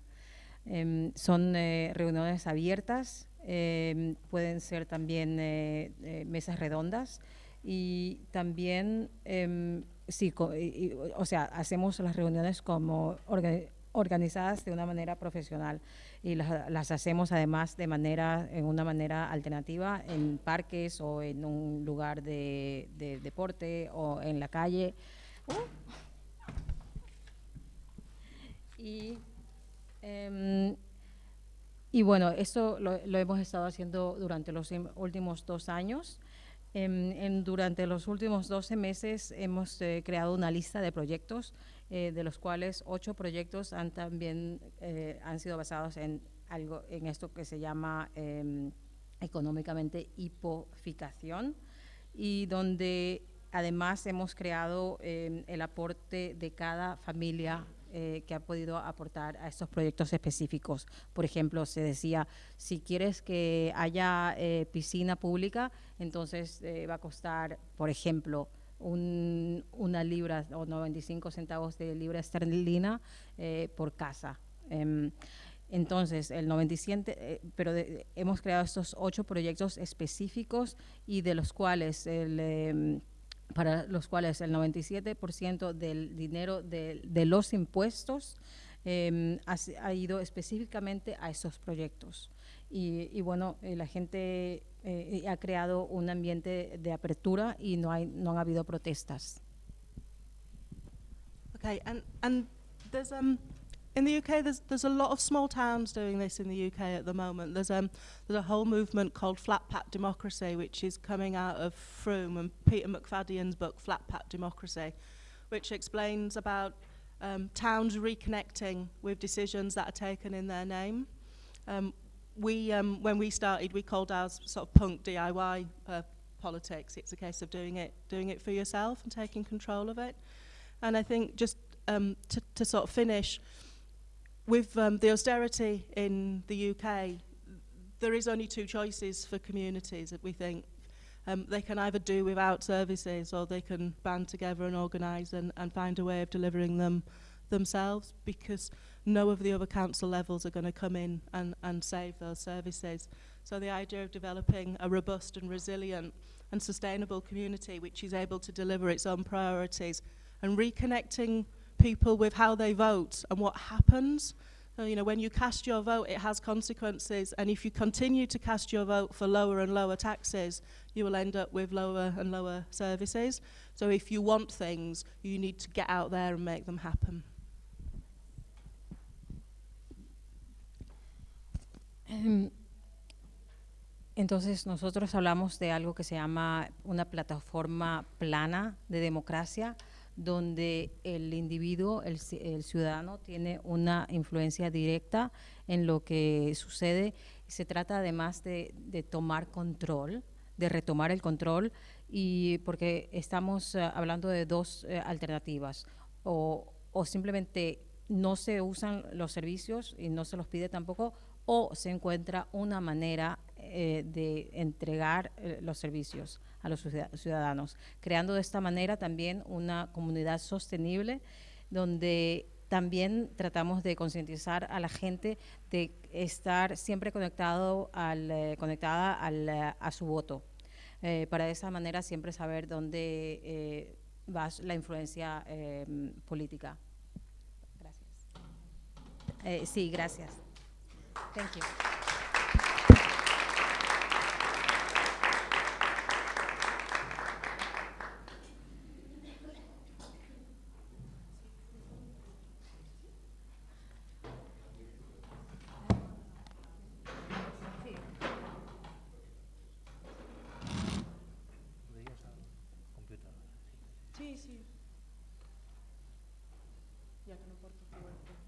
Em, son reuniones abiertas, em, pueden ser también eh, eh, mesas redondas y también, em, sí, y- o sea, hacemos las reuniones como orga- organizadas de una manera profesional y las, las hacemos además de manera, en una manera alternativa en parques o en un lugar de, de deporte o en la calle. Y, em, y bueno, eso lo, hemos estado haciendo durante los im- últimos dos años. Durante los últimos 12 meses hemos eh, creado una lista de proyectos, eh, de los cuales ocho proyectos han también eh, han sido basados en algo en esto que se llama em, económicamente hipoficación y donde además hemos creado em, el aporte de cada familia eh, que ha podido aportar a estos proyectos específicos. Por ejemplo, se decía, si quieres que haya eh, piscina pública, entonces eh, va a costar, por ejemplo, un- una libra o 95 centavos de libra esterlina eh, por casa. Em, entonces, el 97, eh, pero de- hemos creado estos ocho proyectos específicos y de los cuales el, em, para los cuales el 97% del dinero de, los impuestos em, ha, ido específicamente a esos proyectos. Y, y bueno, eh, la gente eh, ha creado un ambiente de apertura y no, hay, no han habido protestas. Okay, and and there's um in the UK there's there's a lot of small towns doing this in the UK at the moment. There's um there's a whole movement called Flat Pat Democracy, which is coming out of Froome and Peter McFadden's book Flat Pat Democracy, which explains about um, towns reconnecting with decisions that are taken in their name. Um, we um, when we started, we called ours sort of punk DIY uh, politics. It's a case of doing it doing it for yourself and taking control of it. And I think just um, to, to sort of finish, with um, the austerity in the UK, there is only two choices for communities, that we think. Um, they can either do without services or they can band together and organise and, and find a way of delivering them themselves because no of the other council levels are going to come in and, and save those services. So the idea of developing a robust and resilient and sustainable community which is able to deliver its own priorities and reconnecting people with how they vote and what happens. So, you know, when you cast your vote, it has consequences, and if you continue to cast your vote for lower and lower taxes, you will end up with lower and lower services. So, if you want things, you need to get out there and make them happen. Em, Entonces, nosotros hablamos de algo que se llama una plataforma plana de democracia, donde el individuo, el, el ciudadano, tiene una influencia directa en lo que sucede. Se trata además de, tomar control, de retomar el control, y porque estamos eh, hablando de dos eh, alternativas, o, o simplemente no se usan los servicios y no se los pide tampoco, o se encuentra una manera eh, de entregar eh, los servicios a los ciudad- ciudadanos, creando de esta manera también una comunidad sostenible donde también tratamos de concientizar a la gente de estar siempre conectado al, eh, conectada al, eh, a su voto, eh, para de esa manera siempre saber dónde eh, va la influencia eh, política. Gracias. Sí, gracias. Thank. Sí, sí. Ya que no porto PowerPoint.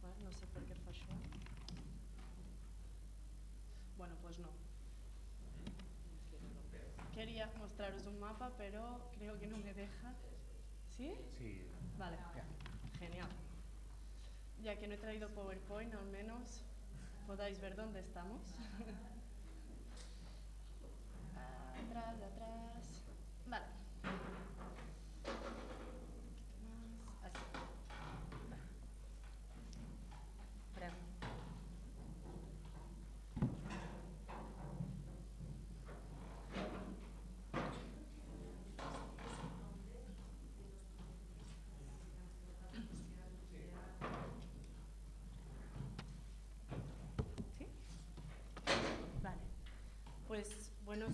Bueno, no sé por qué falló. Bueno, pues no. Quería mostraros un mapa, pero creo que no me deja. ¿Sí? Sí. Vale, genial. Ya que no he traído PowerPoint, al menos podáis ver dónde estamos. atrás, atrás.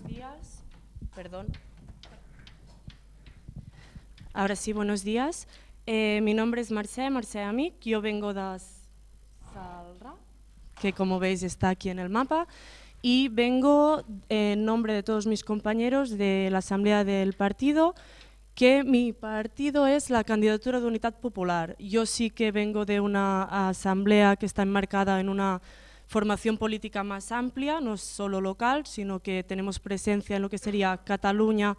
Días. Perdón. Ahora sí, buenos días. Eh, mi nombre es Marcé, Marcé Amic. Yo vengo de Salra, que como veis está aquí en el mapa. Y vengo en nombre de todos mis compañeros de la Asamblea del Partido, que mi partido es la candidatura de Unidad Popular. Yo sí que vengo de una asamblea que está enmarcada en una formación política más amplia, no solo local, sino que tenemos presencia en lo que sería Cataluña,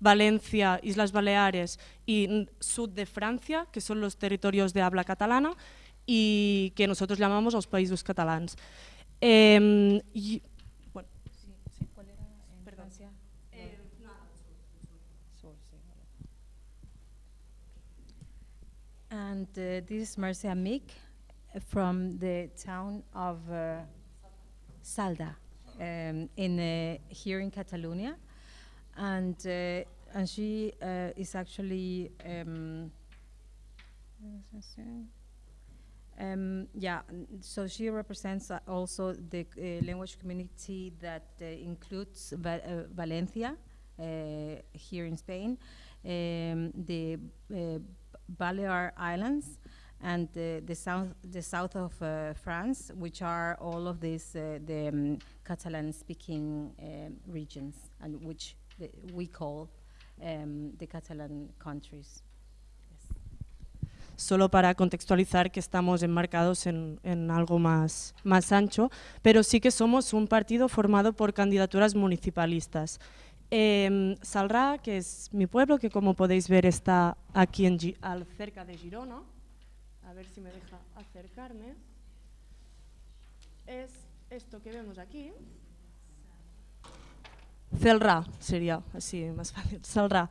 Valencia, Islas Baleares y sur de Francia, que son los territorios de habla catalana y que nosotros llamamos los países catalans. Em, y- bueno, sí, sí, ¿cuál era en Francia? Sur, sí, vale. And uh, this is Marcia Mick from the town of uh, Salda, um, in uh, here in Catalonia, and uh, and she uh, is actually. Um, um, yeah, so she represents uh, also the language community that includes Va- Valencia here in Spain, um, the Balear Islands, and uh, the south the south of uh, France, which are all of these uh, the um, Catalan-speaking um, regions, and which the, we call um, the Catalan countries. solo para contextualizar que estamos enmarcados en, en algo más, más ancho, pero sí que somos un partido formado por candidaturas municipalistas. Salrá, que es mi pueblo, que como podéis ver está aquí en, al, cerca de Girona, a ver si me deja acercarme, es esto que vemos aquí, Celrà sería así más fácil. Salrà.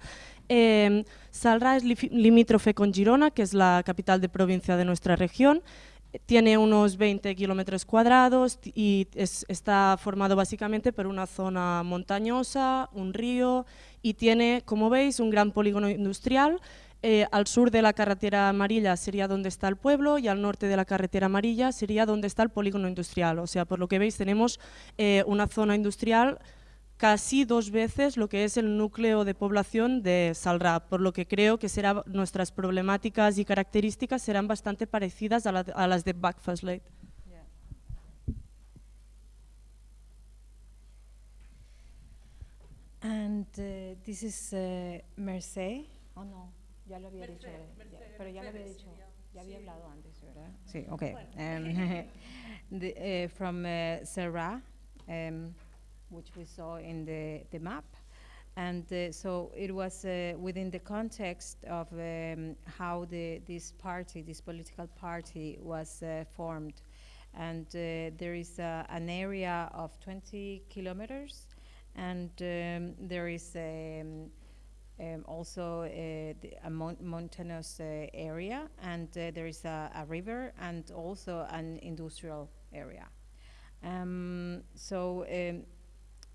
Eh, Salrà es limítrofe con Girona, que es la capital de provincia de nuestra región. Tiene unos 20 kilómetros cuadrados y es- está formado básicamente por una zona montañosa, un río y tiene, como veis, un gran polígono industrial. Eh, al sur de la carretera amarilla sería donde está el pueblo y al norte de la carretera amarilla sería donde está el polígono industrial. O sea, por lo que veis, tenemos eh, una zona industrial casi dos veces lo que es el núcleo de población de Salrà, por lo que creo que será, nuestras problemáticas y características serán bastante parecidas a, la- a las de Backfastlate. And uh, this is uh. Oh no, ya lo había dicho, ya- pero ya lo había dicho, ya había hablado antes, ¿verdad? Sí, okay. Um, the, uh, from uh, Serra, um, which we saw in the, the map. And uh, so it was uh, within the context of um, how the, this party, this political party, was uh, formed. And uh, there is uh, an area of 20 kilometers and um, there is um, um, also uh, a mountainous uh, area, and uh, there is a, a river, and also an industrial area. Um, so um,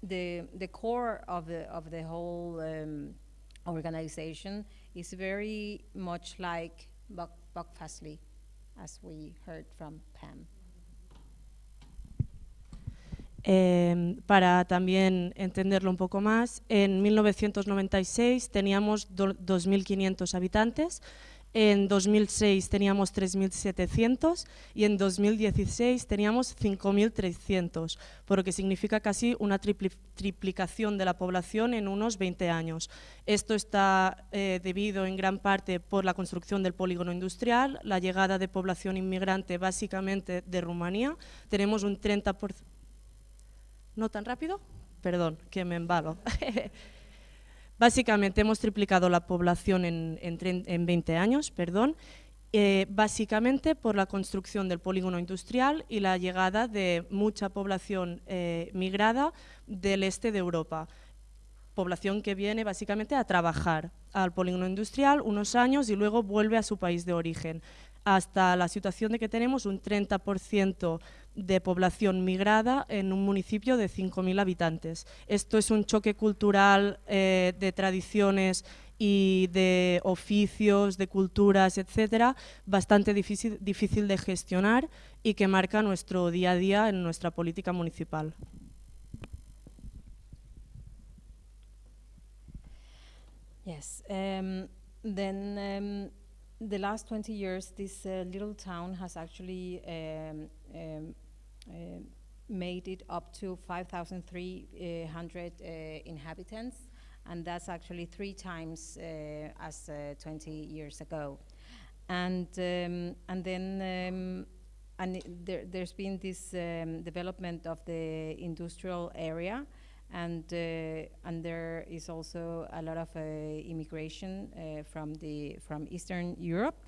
the the core of the of the whole um, organization is very much like Buck, as we heard from Pam. Eh, para también entenderlo un poco más, en 1996 teníamos do- 2.500 habitantes, en 2006 teníamos 3.700 y en 2016 teníamos 5.300, por lo que significa casi una tripli- triplicación de la población en unos 20 años. Esto está eh, debido en gran parte por la construcción del polígono industrial, la llegada de población inmigrante básicamente de Rumanía. Tenemos un 30%. ¿No tan rápido? Perdón, que me embalo. (laughs) Básicamente hemos triplicado la población en, en, tren- en 20 años, perdón, eh, básicamente por la construcción del polígono industrial y la llegada de mucha población eh, migrada del este de Europa. Población que viene básicamente a trabajar al polígono industrial unos años y luego vuelve a su país de origen. Hasta la situación de que tenemos un 30% de población migrada en un municipio de 5.000 habitantes. Esto es un choque cultural eh, de tradiciones y de oficios, de culturas, etcétera, bastante difícil, de gestionar y que marca nuestro día a día en nuestra política municipal. Yes. Um, then um, the last 20 years, this uh, little town has actually um, um, uh, made it up to 5,300 uh, inhabitants, and that's actually three times uh, as uh, 20 years ago. And um, and then um, and there, there's been this um, development of the industrial area, and uh, and there is also a lot of uh, immigration uh, from the from Eastern Europe,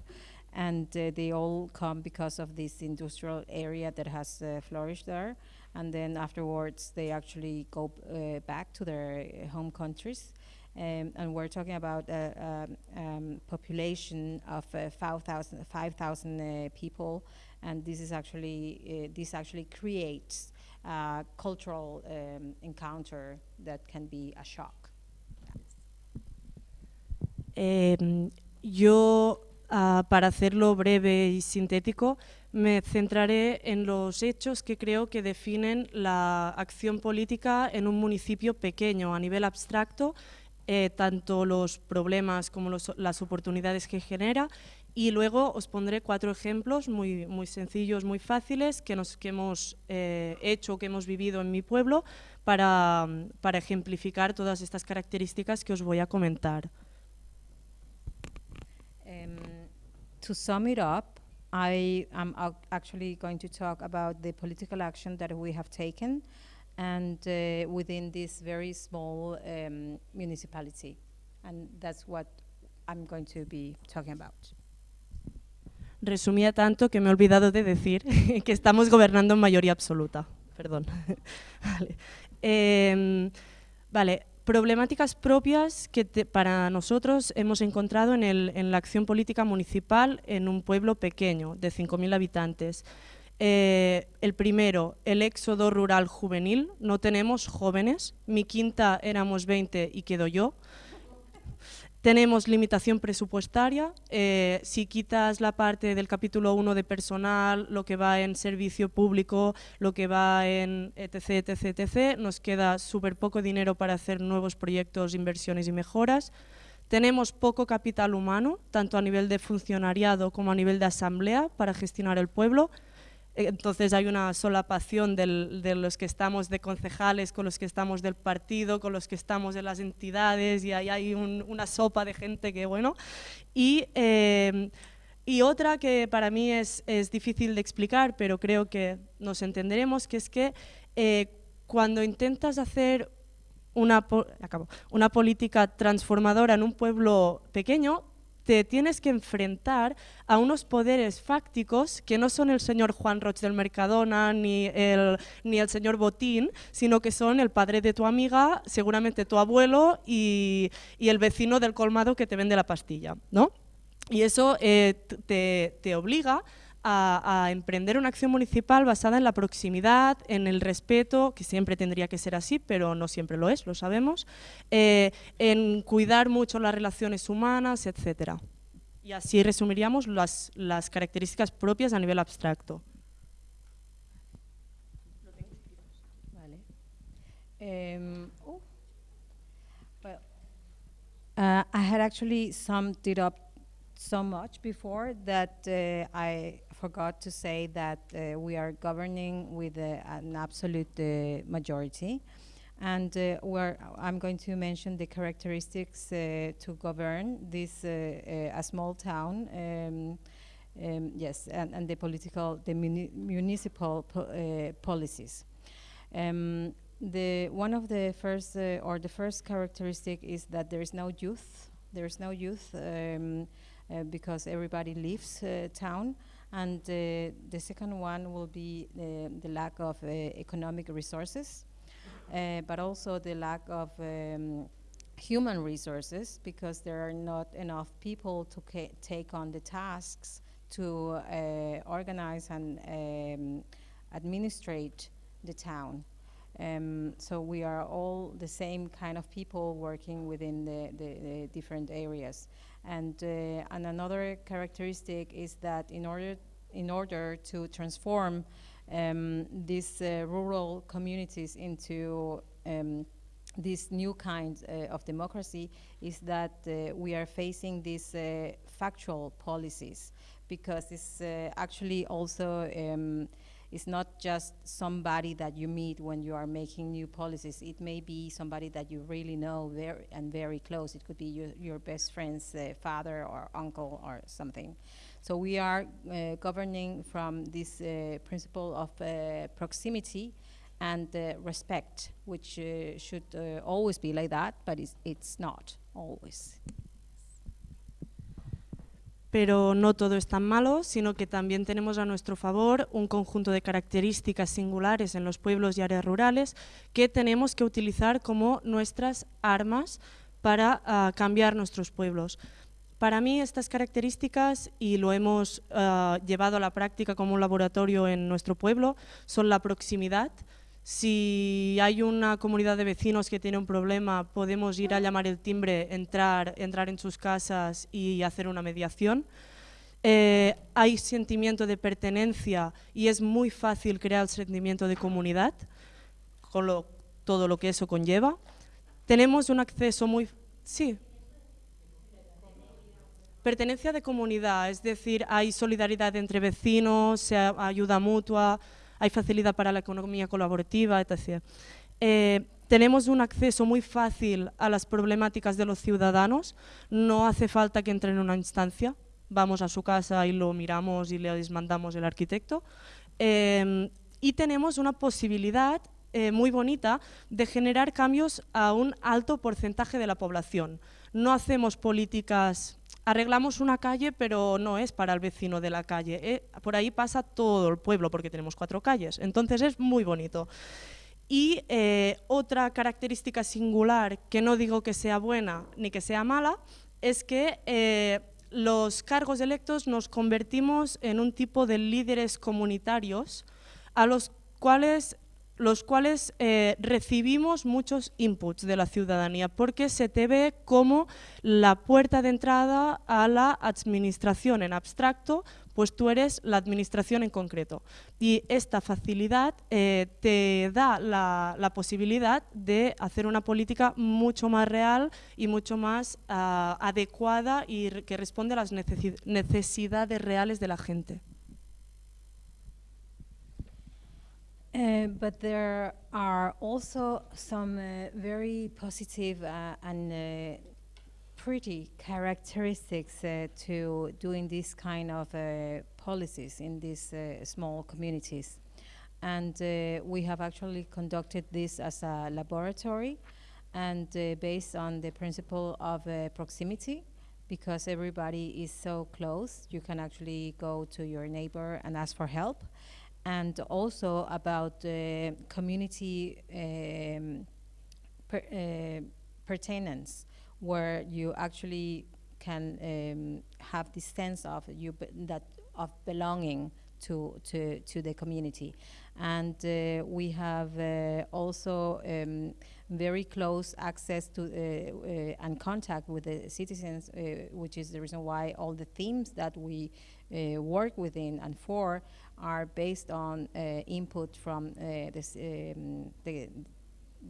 and they all come because of this industrial area that has flourished there, and then afterwards they actually go back to their home countries. Um, and we're talking about a um, um, population of uh, 5,000 5,000, uh, people, and this is actually this actually creates cultural um, encounter that can be a shock. Eh, yo, ah, para hacerlo breve y sintético, me centraré en los hechos que creo que definen la acción política en un municipio pequeño a nivel abstracto, eh, tanto los problemas como las oportunidades que genera. Y luego os pondré cuatro ejemplos muy, muy sencillos, muy fáciles, que, nos, que hemos eh, hecho, que hemos vivido en mi pueblo, para, para ejemplificar todas estas características que os voy a comentar. Um, to sum it up, I am ac- actually going to talk about the political action that we have taken and uh, within this very small um, municipality. And that's what I'm going to be talking about. Resumía tanto que me he olvidado de decir (laughs) que estamos gobernando en mayoría absoluta. Perdón. (laughs) vale. Em, vale, problemáticas propias que te- para nosotros hemos encontrado en, el- en la acción política municipal en un pueblo pequeño de 5.000 habitantes. Eh, el primero, el éxodo rural juvenil. No tenemos jóvenes. Mi quinta éramos 20 y quedo yo. Tenemos limitación presupuestaria. eh, si quitas la parte del capítulo 1 de personal, lo que va en servicio público, lo que va en etc, etc, etc, nos queda súper poco dinero para hacer nuevos proyectos, inversiones y mejoras. Tenemos poco capital humano, tanto a nivel de funcionariado como a nivel de asamblea, para gestionar el pueblo. Entonces hay una solapación del- de los que estamos de concejales con los que estamos del partido, con los que estamos de las entidades y ahí hay un- una sopa de gente que bueno. Y, eh, y otra que para mí es, es difícil de explicar, pero creo que nos entenderemos, que es que eh, cuando intentas hacer una, acabo, una política transformadora en un pueblo pequeño, te tienes que enfrentar a unos poderes fácticos que no son el señor Juan Roch del Mercadona ni el, ni el señor Botín, sino que son el padre de tu amiga, seguramente tu abuelo y, y el vecino del colmado que te vende la pastilla, ¿no? Y eso eh, te, te obliga a emprender una acción municipal basada en la proximidad, en el respeto, que siempre tendría que ser así, pero no siempre lo es, lo sabemos, eh, en cuidar mucho las relaciones humanas, etcétera. Y así resumiríamos las, características propias a nivel abstracto. Oh. Well, uh, I had actually summed it up so much before that uh, I forgot to say that uh, we are governing with uh, an absolute uh, majority. And uh, I'm going to mention the characteristics uh, to govern this a small town. Um, um, yes, and, and the political, the muni- municipal po- policies. Um, the one of the first uh, or the first characteristic is that there is no youth. There is no youth, um, uh, because everybody leaves uh, town. And uh, the second one will be the, the lack of uh, economic resources, uh, but also the lack of um, human resources because there are not enough people to take on the tasks to uh, organize and um, administrate the town. Um, so we are all the same kind of people working within the, the, the different areas. And, uh, and another characteristic is that in order, in order to transform um, these uh, rural communities into um, this new kind uh, of democracy is that uh, we are facing these uh, factual policies. Because it's uh, actually also um, it's not just somebody that you meet when you are making new policies. It may be somebody that you really know very and very close. It could be your, your best friend's uh, father or uncle or something. So we are uh, governing from this uh, principle of uh, proximity and uh, respect, which uh, should always be like that, but it's, it's not always. Pero no todo es tan malo, sino que también tenemos a nuestro favor un conjunto de características singulares en los pueblos y áreas rurales que tenemos que utilizar como nuestras armas para ah, cambiar nuestros pueblos. Para mí estas características, y lo hemos ah, llevado a la práctica como un laboratorio en nuestro pueblo, son la proximidad. Si hay una comunidad de vecinos que tiene un problema, podemos ir a llamar el timbre, entrar, entrar en sus casas y hacer una mediación. Eh, hay sentimiento de pertenencia y es muy fácil crear el sentimiento de comunidad, con lo- todo lo que eso conlleva. Tenemos un acceso muy... Sí, Pertenencia de comunidad, es decir, hay solidaridad entre vecinos, se ayuda mutua, hay facilidad para la economía colaborativa, etc. Eh, tenemos un acceso muy fácil a las problemáticas de los ciudadanos, no hace falta que entren en una instancia, vamos a su casa y lo miramos y les mandamos el arquitecto. Eh, y tenemos una posibilidad eh, muy bonita de generar cambios a un alto porcentaje de la población. No hacemos políticas, arreglamos una calle, pero no es para el vecino de la calle. eh, por ahí pasa todo el pueblo, porque tenemos cuatro calles. Entonces es muy bonito. Y eh, otra característica singular, que no digo que sea buena ni que sea mala, es que eh, los cargos electos nos convertimos en un tipo de líderes comunitarios a los cuales, los cuales eh, recibimos muchos inputs de la ciudadanía, porque se te ve como la puerta de entrada a la administración en abstracto, pues tú eres la administración en concreto. Y esta facilidad eh, te da la, posibilidad de hacer una política mucho más real y mucho más ah, adecuada y que responde a las necesi- necesidades reales de la gente. Uh, but there are also some uh, very positive uh, and uh, pretty characteristics uh, to doing this kind of policies in these small communities. And we have actually conducted this as a laboratory and based on the principle of proximity because everybody is so close, you can actually go to your neighbor and ask for help and also about uh, community um, per, uh, pertainance, where you actually can um, have this sense of you that of belonging to to to the community, and uh, we have uh, also um, very close access to uh, uh, and contact with the citizens, which is the reason why all the themes that we work within and for are based on uh, input from uh, this, um, the,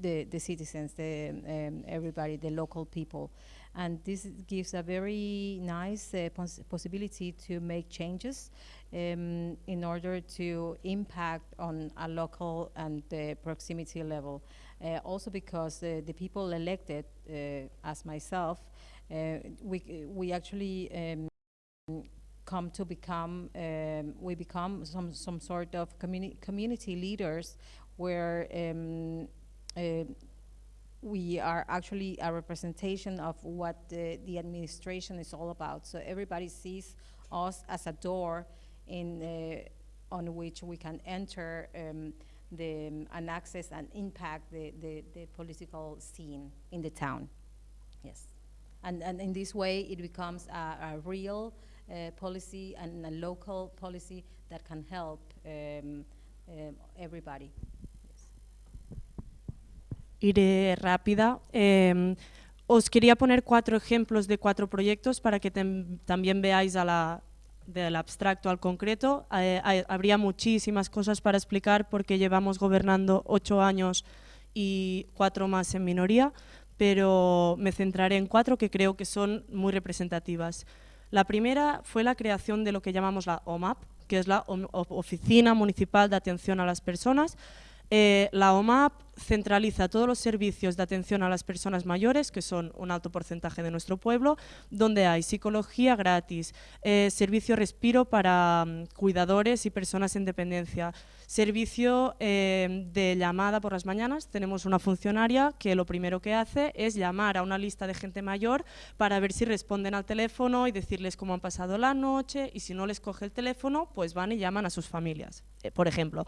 the, the citizens, the, um, everybody, the local people. And this gives a very nice uh, pos possibility to make changes um, in order to impact on a local and uh, proximity level. Uh, also because uh, the people elected, as myself, we, we actually um, come to become um, we become some some sort of communi community leaders where um, uh, we are actually a representation of what the, the administration is all about. So everybody sees us as a door in, uh, on which we can enter um, the, um, and access and impact the, the, the political scene in the town. Yes. And, and in this way, it becomes a, a real policy and a local policy that can help um, um, everybody. iré rápida. Eh, os quería poner cuatro ejemplos de cuatro proyectos para que también veáis a la, del abstracto al concreto. Eh, habría muchísimas cosas para explicar porque llevamos gobernando ocho años y cuatro más en minoría, pero me centraré en cuatro que creo que son muy representativas. La primera fue la creación de lo que llamamos la OMAP, que es la Oficina Municipal de Atención a las Personas. Eh, la OMAP centraliza todos los servicios de atención a las personas mayores, que son un alto porcentaje de nuestro pueblo, donde hay psicología gratis, eh, servicio respiro para mm, cuidadores y personas en dependencia, servicio eh, de llamada por las mañanas. Tenemos una funcionaria que lo primero que hace es llamar a una lista de gente mayor para ver si responden al teléfono y decirles cómo han pasado la noche y si no les coge el teléfono, pues van y llaman a sus familias. Eh, por ejemplo,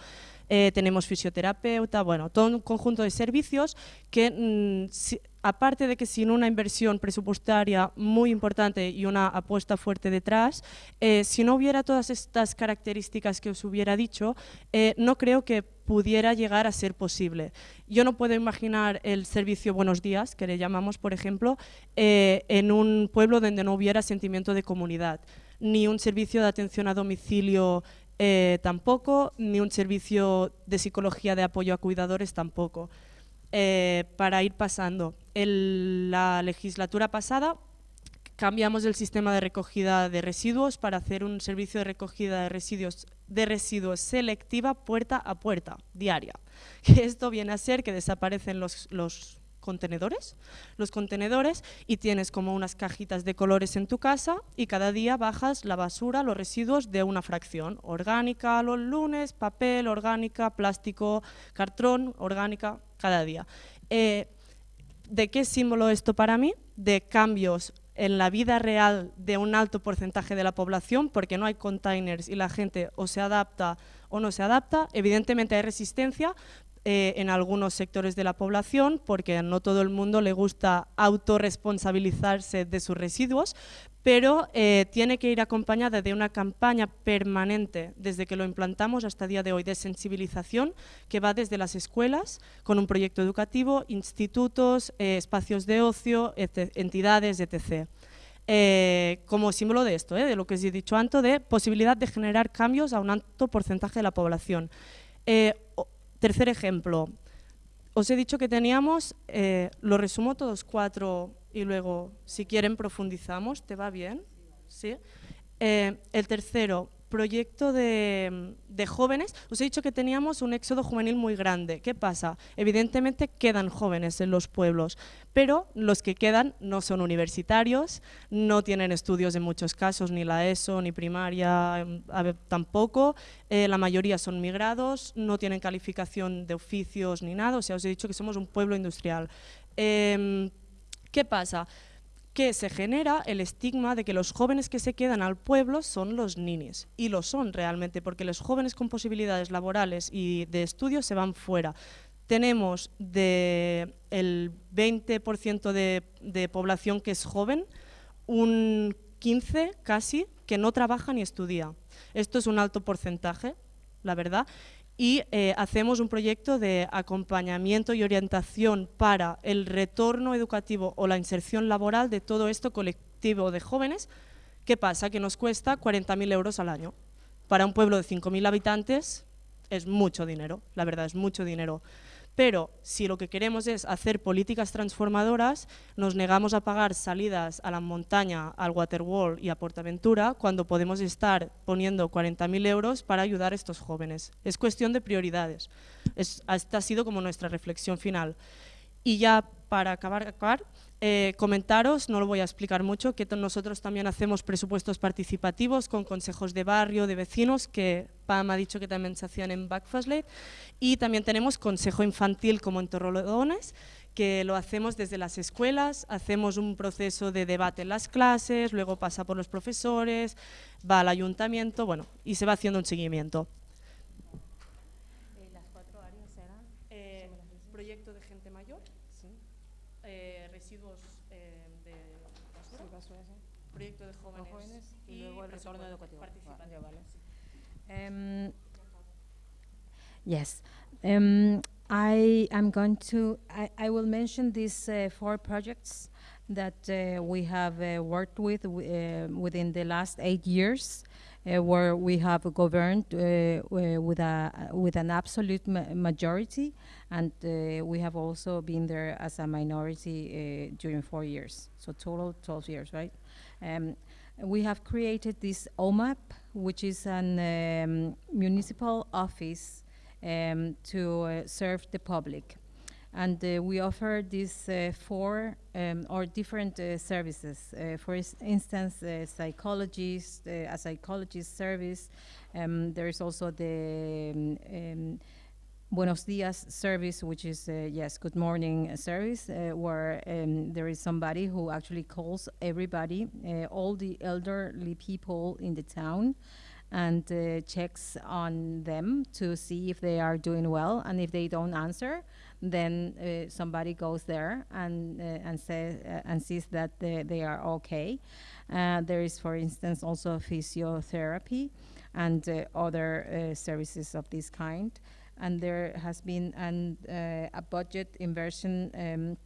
eh, tenemos fisioterapeuta, bueno, todo un conjunto de servicios que, mm, aparte de que sin una inversión presupuestaria muy importante y una apuesta fuerte detrás, eh, si no hubiera todas estas características que os hubiera dicho, eh, no creo que pudiera llegar a ser posible. Yo no puedo imaginar el servicio Buenos Días, que le llamamos, por ejemplo, eh, en un pueblo donde no hubiera sentimiento de comunidad, ni un servicio de atención a domicilio tampoco, ni un servicio de psicología de apoyo a cuidadores tampoco. Eh, para ir pasando, en la legislatura pasada cambiamos el sistema de recogida de residuos para hacer un servicio de recogida de residuos, de residuos selectiva puerta a puerta, diaria. (laughs) Esto viene a ser que desaparecen los contenedores, los contenedores y tienes como unas cajitas de colores en tu casa y cada día bajas la basura, los residuos de una fracción, orgánica los lunes, papel, orgánica, plástico, cartón, orgánica, cada día. Eh, ¿De qué símbolo esto para mí? De cambios en la vida real de un alto porcentaje de la población, porque no hay containers y la gente o se adapta o no se adapta. Evidentemente hay resistencia eh, en algunos sectores de la población, porque no todo el mundo le gusta autorresponsabilizarse de sus residuos, pero eh, tiene que ir acompañada de una campaña permanente desde que lo implantamos hasta el día de hoy de sensibilización que va desde las escuelas con un proyecto educativo, institutos, eh, espacios de ocio, etc- entidades, etc. Eh, como símbolo de esto, eh, de lo que os he dicho antes, de posibilidad de generar cambios a un alto porcentaje de la población. Tercer ejemplo, os he dicho que teníamos, eh, lo resumo todos cuatro y luego, si quieren, profundizamos. ¿Te va bien? Sí. Eh, el tercero, proyecto de, jóvenes. Os he dicho que teníamos un éxodo juvenil muy grande. ¿Qué pasa? Evidentemente quedan jóvenes en los pueblos, pero los que quedan no son universitarios, no tienen estudios en muchos casos, ni la ESO, ni primaria em, tampoco. Eh, la mayoría son migrados, no tienen calificación de oficios ni nada. O sea, os he dicho que somos un pueblo industrial. Em, ¿Qué pasa? Que se genera el estigma de que los jóvenes que se quedan al pueblo son los ninis. Y lo son realmente, porque los jóvenes con posibilidades laborales y de estudio se van fuera. Tenemos de el 20% de, de población que es joven, un 15 casi que no trabaja ni estudia. Esto es un alto porcentaje, la verdad. Y eh, hacemos un proyecto de acompañamiento y orientación para el retorno educativo o la inserción laboral de todo esto colectivo de jóvenes. ¿Qué pasa? Que nos cuesta 40.000 euros al año. Para un pueblo de 5.000 habitantes es mucho dinero, la verdad es mucho dinero. Pero si lo que queremos es hacer políticas transformadoras, nos negamos a pagar salidas a la montaña, al Waterwall y a Portaventura cuando podemos estar poniendo 40.000 euros para ayudar a estos jóvenes. Es cuestión de prioridades. Es- esta ha sido como nuestra reflexión final. Y ya para acabar, acabar Eh, comentaros, no lo voy a explicar mucho, que nosotros también hacemos presupuestos participativos con consejos de barrio, de vecinos, que Pam ha dicho que también se hacían en Backfastlate, y también tenemos consejo infantil como en Torrelodones, que lo hacemos desde las escuelas, hacemos un proceso de debate en las clases, luego pasa por los profesores, va al ayuntamiento, bueno, y se va haciendo un seguimiento. las cuatro áreas eran Eh, proyecto de gente mayor, eh, residuos eh, de basura, proyecto de jóvenes, y luego el retorno educativo. Um, yes. Um, I am going to, I, I will mention these uh, four projects that uh, we have uh, worked with wi- uh, within the last eight years, uh, where we have governed uh, with, a, with an absolute ma- majority, and we have also been there as a minority during four years. So total 12 years, right? Um, we have created this OMAP, which is a um, municipal office um, to uh, serve the public. And uh, we offer these uh, four um, or different uh, services. Uh, for instance, psychologist, uh, a psychologist service. Um, there is also the um, um, Buenos Dias service, which is, uh, yes, good morning uh, service, uh, where um, there is somebody who actually calls everybody, uh, all the elderly people in the town, and uh, checks on them to see if they are doing well. And if they don't answer, then somebody goes there and, and, says, and sees that they, they are okay. There is, for instance, also physiotherapy and other services of this kind and there has been an, uh, a budget inversion um,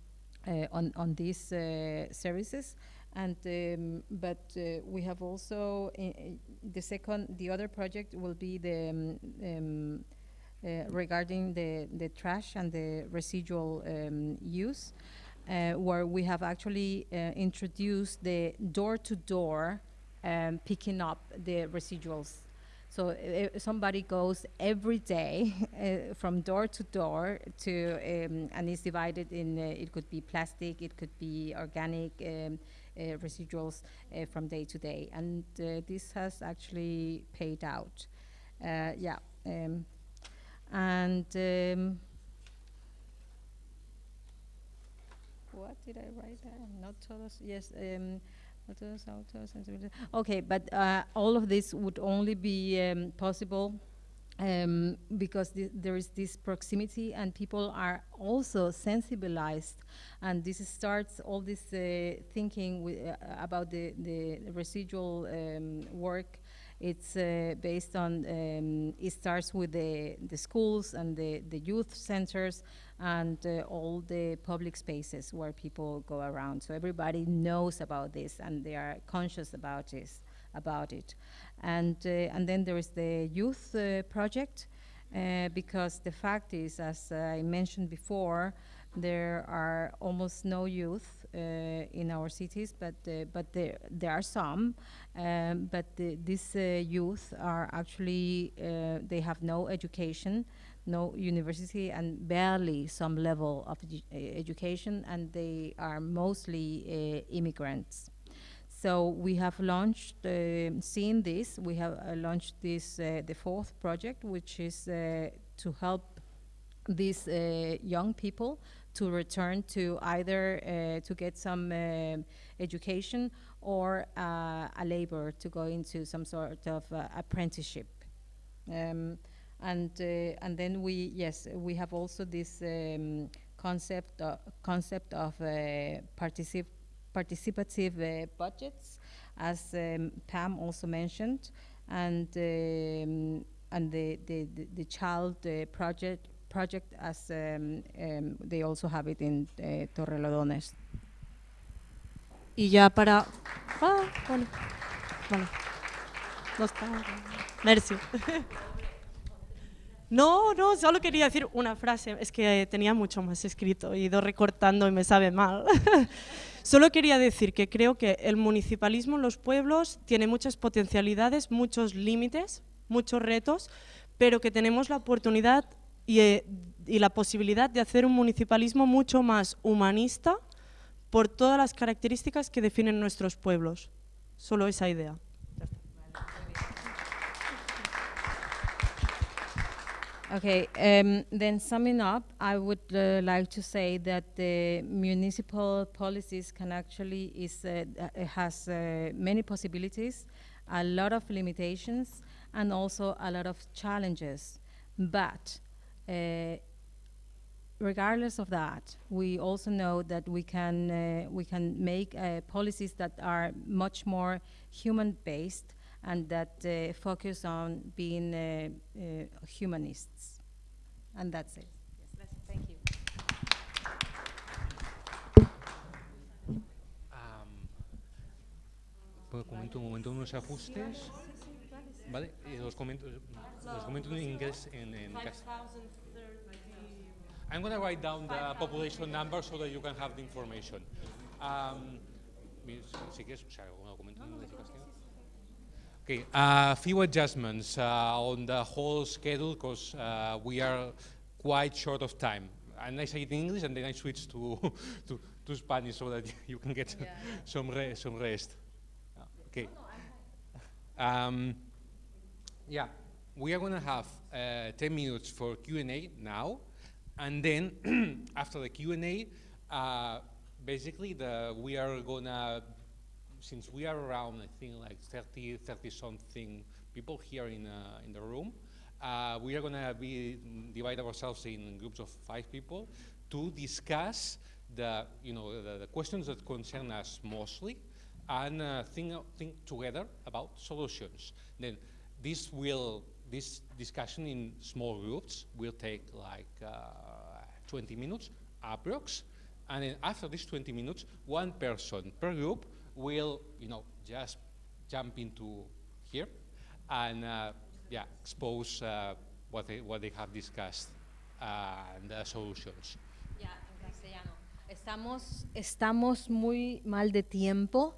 uh, on on these uh, services, and um, but uh, we have also i- the second the other project will be the um, um, uh, regarding the the trash and the residual um, use, uh, where we have actually uh, introduced the door to door picking up the residuals. So somebody goes every day (laughs) uh, from door to door to, um, and it's divided in, uh, it could be plastic, it could be organic um, uh, residuals uh, from day to day. And uh, this has actually paid out. Uh, yeah. Um, and um, what did I write there? Not todos, yes. Okay, but uh, all of this would only be um, possible um, because thi- there is this proximity and people are also sensibilized. And this starts all this uh, thinking uh, about the, the residual um, work it's uh, based on um, it starts with the, the schools and the, the youth centers and uh, all the public spaces where people go around. So everybody knows about this and they are conscious about this about it. And uh, and then there is the youth uh, project uh, because the fact is as I mentioned before there are almost no youth uh, in our cities but uh, but there there are some um, but the, these uh, youth are actually uh, they have no education no university and barely some level of edu- uh, education and they are mostly immigrants. So we have launched, uh, seeing this, we have uh, launched this, uh, the fourth project, which is to help these young people to return to either uh, to get some um education or uh, a labor to go into some sort of uh, apprenticeship. Um, and uh, and then we yes we have also this um, concept uh, concept of uh, particip participative uh, budgets, as um, Pam also mentioned, and um, and the the, the, the child uh, project project as um, um, they also have it in uh, Torrelodones. Y ya para... Ah, bueno. Vale. No está. Merci. (laughs) No, no, solo quería decir una frase. Es que tenía mucho más escrito he ido recortando y me sabe mal. (laughs) Solo quería decir que creo que el municipalismo en los pueblos tiene muchas potencialidades, muchos límites, muchos retos, pero que tenemos la oportunidad y, eh, y la posibilidad de hacer un municipalismo mucho más humanista, por todas las características que definen nuestros pueblos. Solo esa idea. Okay, um, then summing up, I would uh, like to say that the municipal policies can actually is uh, uh, has uh, many possibilities, a lot of limitations, and also a lot of challenges. But uh, regardless of that, we also know that we can uh, we can make uh, policies that are much more human-based and that uh, focus on being uh, uh, humanists. And that's it. Yes. Thank you. Am, pues comento un momento unos ajustes. Vale, y los comento, los comento en inglés en, en castellano. I'm going to write down the population number so that you can have the information. Um, si quieres, o sea, en castellano. Okay, a few adjustments uh, on the whole schedule because uh, we are quite short of time. And I say it in English and then I switch to, (laughs) to, to Spanish so that (laughs) you can get some, re- some rest. Uh, Okay. Um, yeah, we are going to have uh, 10 minutes for Q&A now, and then (clears throat) after the Q&A, uh, basically the, we are going to, since we are around, I think like 30, 30 something people here in, uh, in the room, uh, we are going to be divide ourselves in groups of five people to discuss the, you know, the, the questions that concern us mostly, and uh, think, think together about solutions. Then this will, this discussion in small groups will take like uh, 20 minutes approx. And then after these 20 minutes, one person per group will, you know, just jump into here and uh, yeah, expose uh, what, they, what they have discussed uh, and the solutions. yeah en castellano. Estamos, estamos muy mal de tiempo,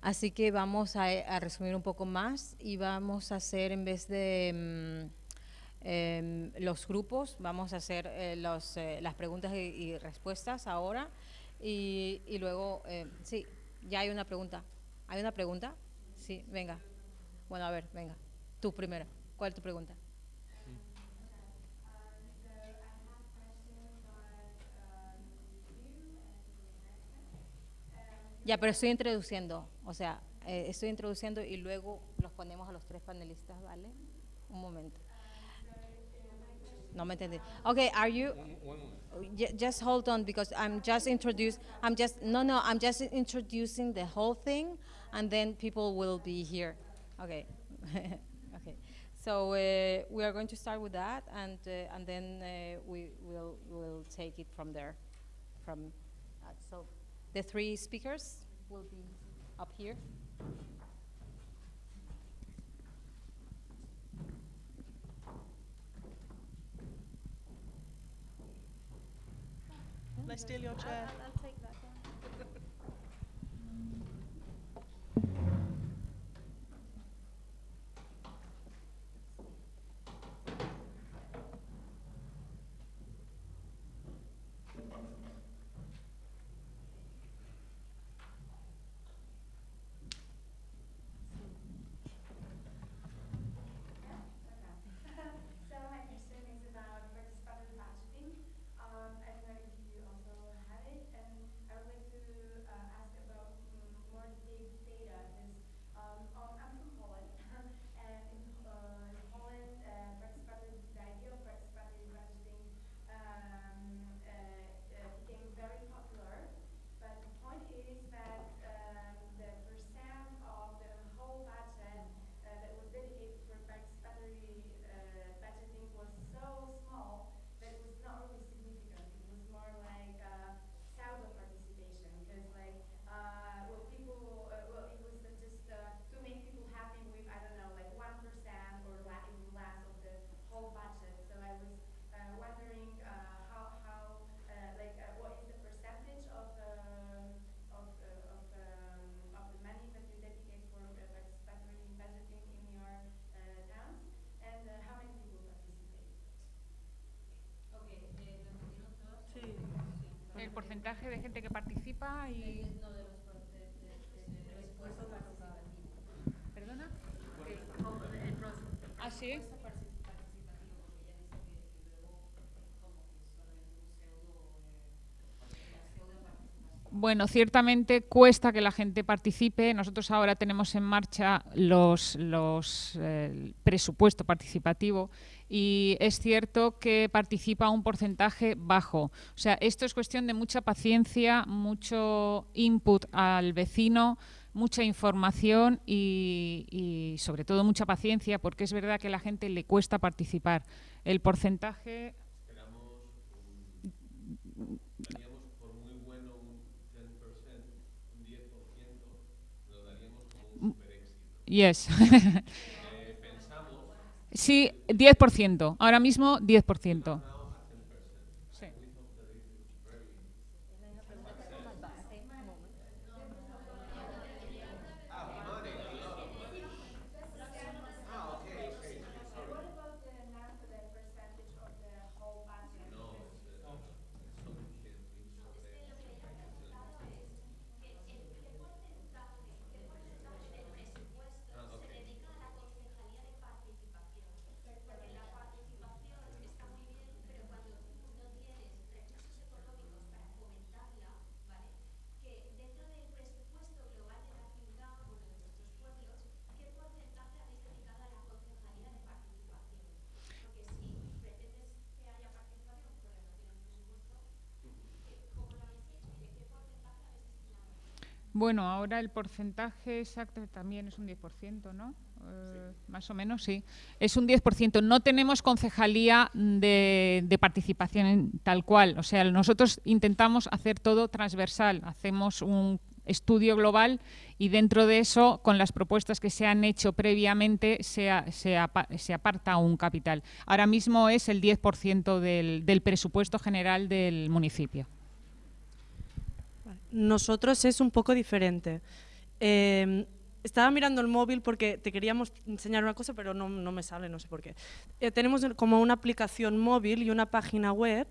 así que vamos a, a resumir un poco más y vamos a hacer en vez de mm, em, los grupos, vamos a hacer eh, los, eh, las preguntas y, respuestas ahora y, y luego, eh, sí, ya hay una pregunta. ¿Hay una pregunta? Sí, venga. Bueno, a ver, venga. Tú primero. ¿Cuál es tu pregunta? Ya, pero estoy introduciendo, o sea, eh, estoy introduciendo y luego los ponemos a los tres panelistas, ¿vale? Un momento. No me entendí. Okay, are you? Just hold on because I'm just introduce. I'm just no no. I'm just introducing the whole thing, and then people will be here. Okay, (laughs) okay. So uh, we are going to start with that, and uh, and then uh, we will will take it from there. From the three speakers will be up here. Let's steal your chair. Porcentaje de gente que participa y... ¿Perdona? ¿Ah, sí? Bueno, ciertamente cuesta que la gente participe. Nosotros ahora tenemos en marcha los, los eh, presupuesto participativo y es cierto que participa un porcentaje bajo. O sea, esto es cuestión de mucha paciencia, mucho input al vecino, mucha información y, y sobre todo mucha paciencia porque es verdad que a la gente le cuesta participar. El porcentaje Yes. (laughs) Sí, 10%. Ahora mismo 10%. Bueno, ahora el porcentaje exacto también es un 10%, ¿no? Eh, Más o menos, sí. Es un 10%. No tenemos concejalía de, de participación en tal cual. O sea, nosotros intentamos hacer todo transversal. Hacemos un estudio global y dentro de eso, con las propuestas que se han hecho previamente, se, a- se apa- se aparta un capital. Ahora mismo es el 10% del, del presupuesto general del municipio. Nosotros es un poco diferente. Eh, estaba mirando el móvil porque te queríamos enseñar una cosa, pero no, no me sale, no sé por qué. Eh, tenemos como una aplicación móvil y una página web,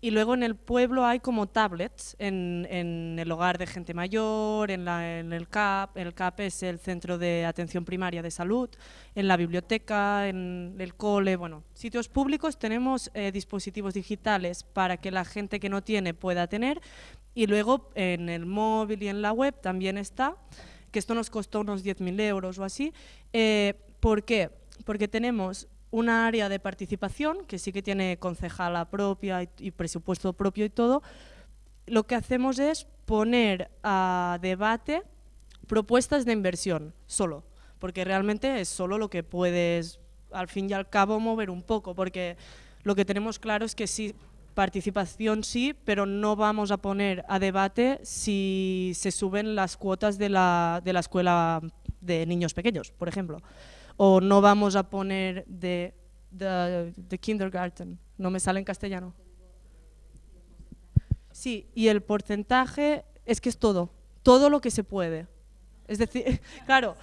y luego en el pueblo hay como tablets en, en el hogar de gente mayor, en, la- en el CAP, el CAP es el Centro de Atención Primaria de Salud, en la biblioteca, en el cole, bueno, sitios públicos tenemos eh, dispositivos digitales para que la gente que no tiene pueda tener, y luego en el móvil y en la web también está, que esto nos costó unos 10.000 euros o así. Eh, ¿Por qué? Porque tenemos una área de participación que sí que tiene concejala propia y, y presupuesto propio y todo. Lo que hacemos es poner a debate propuestas de inversión, solo, porque realmente es solo lo que puedes, al fin y al cabo, mover un poco, porque lo que tenemos claro es que sí, participación sí, pero no vamos a poner a debate si se suben las cuotas de la, de la escuela de niños pequeños, por ejemplo. O no vamos a poner de, de, de kindergarten, no me sale en castellano. Sí, y el porcentaje es que es todo, todo lo que se puede. Es decir, (laughs) claro,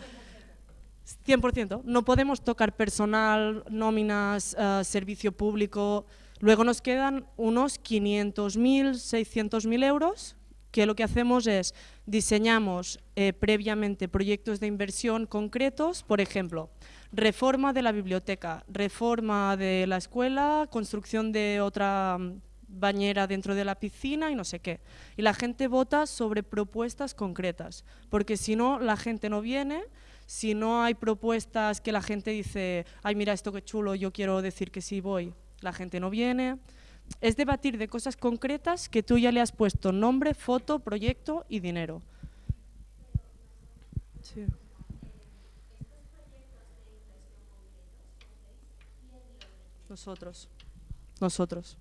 100%. No podemos tocar personal, nóminas, eh, servicio público. Luego nos quedan unos 500.000, 600.000 euros, que lo que hacemos es diseñamos eh, previamente proyectos de inversión concretos, por ejemplo, reforma de la biblioteca, reforma de la escuela, construcción de otra mm, bañera dentro de la piscina y no sé qué. Y la gente vota sobre propuestas concretas, porque si no, la gente no viene, si no hay propuestas que la gente dice, ay, mira esto qué chulo, yo quiero decir que sí voy, la gente no viene. Es debatir de cosas concretas que tú ya le has puesto nombre, foto, proyecto y dinero. Sí. Nosotros. Nosotros.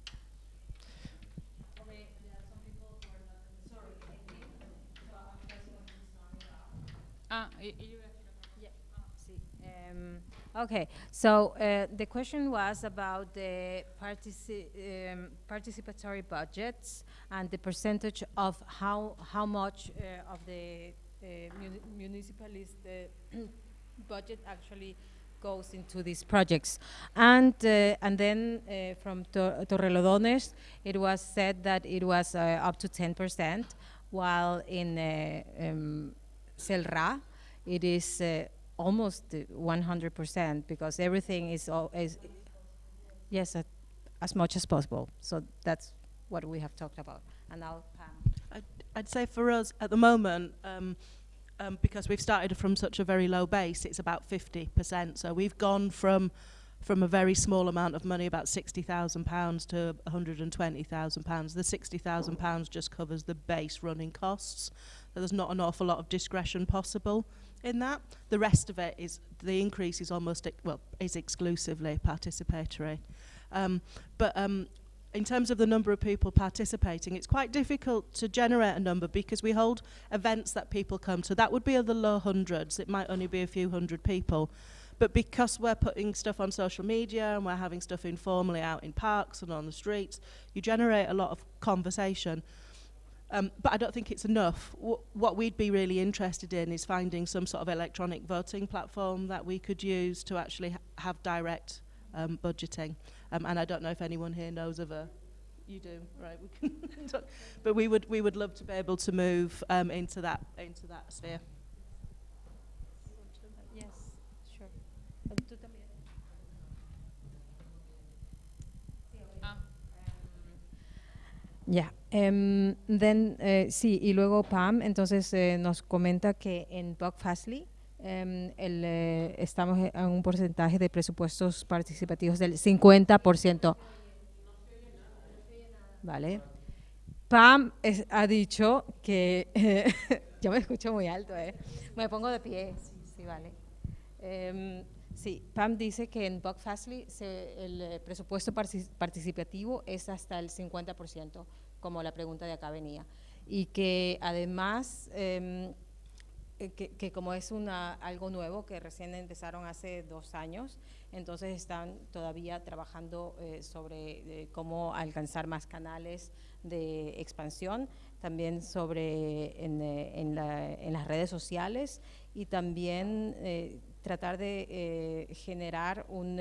Ah, y- y- um, Okay, so uh, the question was about the partici- um, participatory budgets and the percentage of how, how much uh, of the uh, muni- municipalist uh, (clears throat) budget actually goes into these projects. And, uh, and then uh, from Tor- Torrelodones, it was said that it was uh, up to 10%, while in uh, um, Selra, it is uh, almost uh, 100% because everything is, is yes, as much as possible. So that's what we have talked about. And Pam. I'd, I'd say for us at the moment, um, um, because we've started from such a very low base, it's about 50%. So we've gone from from a very small amount of money, about £60,000 to £120,000. The £60,000 just covers the base running costs. So there's not an awful lot of discretion possible in that. The rest of it is, the increase is almost, well, is exclusively participatory. Um, but um, in terms of the number of people participating, it's quite difficult to generate a number because we hold events that people come to. That would be in the low hundreds. It might only be a few hundred people. But because we're putting stuff on social media and we're having stuff informally out in parks and on the streets, you generate a lot of conversation. Um, but I don't think it's enough. W- what we'd be really interested in is finding some sort of electronic voting platform that we could use to actually ha- have direct um, budgeting. Um, and I don't know if anyone here knows of a. You do, right? We can (laughs) talk. but we would we would love to be able to move um, into that into that sphere. Yes, sure. Tú también. Ya, em, then, eh, sí, y luego Pam, entonces eh, nos comenta que en Buck Fastly em, el, eh, estamos en un porcentaje de presupuestos participativos del 50%. Vale. Pam es- ha dicho que, (laughs) yo me escucho muy alto, ¿eh? Me pongo de pie, sí, vale. Em, sí, Pam dice que en Buck Fastly se- el eh, presupuesto partici- participativo es hasta el 50%, como la pregunta de acá venía. Y que además, em, eh, que, que como es una, algo nuevo, que recién empezaron hace dos años, entonces están todavía trabajando eh, sobre eh, cómo alcanzar más canales de expansión, también sobre en, eh, en la- en las redes sociales y también eh, tratar de eh, generar un,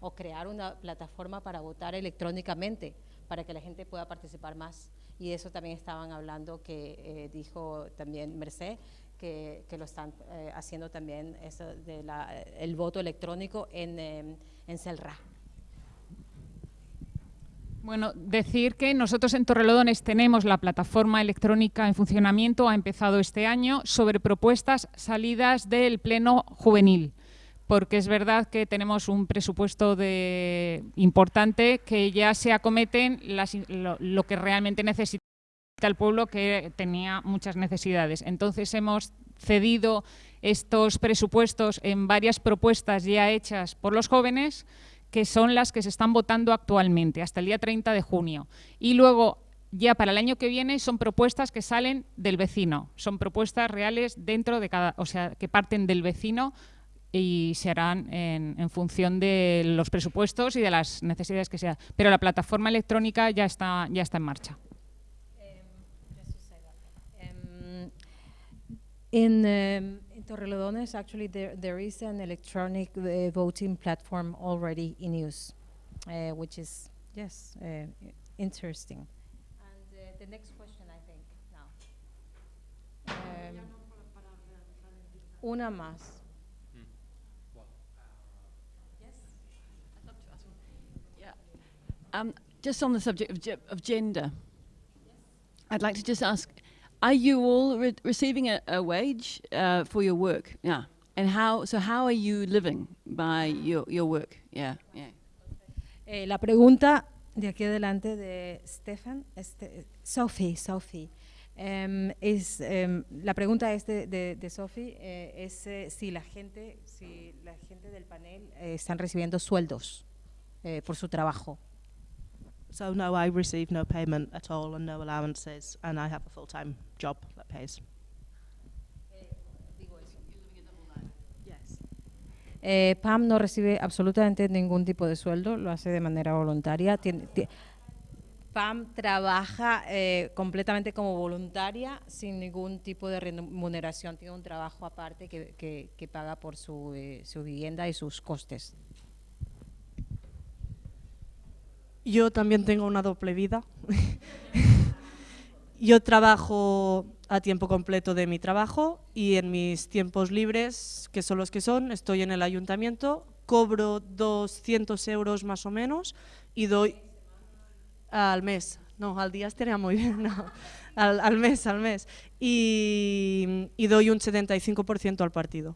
o crear una plataforma para votar electrónicamente, para que la gente pueda participar más. Y eso también estaban hablando, que eh, dijo también Merced, que, lo están eh, haciendo también eso de la, el voto electrónico en, eh, en Celra. Bueno, decir que nosotros en Torrelodones tenemos la plataforma electrónica en funcionamiento, ha empezado este año, sobre propuestas salidas del Pleno Juvenil, porque es verdad que tenemos un presupuesto de, importante que ya se acometen las lo, lo que realmente el pueblo, que tenía muchas necesidades. Entonces hemos cedido estos presupuestos en varias propuestas ya hechas por los jóvenes que son las que se están votando actualmente, hasta el día 30 de junio. Y luego, ya para el año que viene, son propuestas que salen del vecino, son propuestas reales dentro de cada, o sea, que parten del vecino y se harán en, en función de los presupuestos y de las necesidades que sea. Pero la plataforma electrónica ya está, ya está en marcha. In, um, in Torrelodones, actually, there, there is an electronic uh, voting platform already in use, uh, which is, yes, uh, interesting. And uh, the next question, I think, now. Um, una más. Um, just on the subject of, ge- of gender, I'd like to just ask: Are you all re- receiving a, a wage uh, for your work? Yeah, and how? So how are you living by your, your work? Yeah, yeah. Eh, la pregunta de aquí adelante de Stefan, este, Sophie, Sophie, em, es, em, la pregunta es de, de, de Sophie, eh, es eh, si la gente, si la gente del panel eh, están recibiendo sueldos eh, por su trabajo. So no, I receive no payment at all and no allowances, and I have a full-time job that pays. Yes. Eh, Pam no recibe absolutamente ningún tipo de sueldo, lo hace de manera voluntaria. Tiene- ti- Pam trabaja eh, completamente como voluntaria sin ningún tipo de remuneración. Tiene un trabajo aparte que, que- que paga por su, eh, su vivienda y sus costes. Yo también tengo una doble vida. (laughs) Yo trabajo a tiempo completo de mi trabajo y en mis tiempos libres, que son los que son, estoy en el ayuntamiento, cobro 200 euros más o menos y doy al mes. No, al día estaría muy bien, (laughs) no. Al, al mes, al mes. Y, y doy un 75% al partido.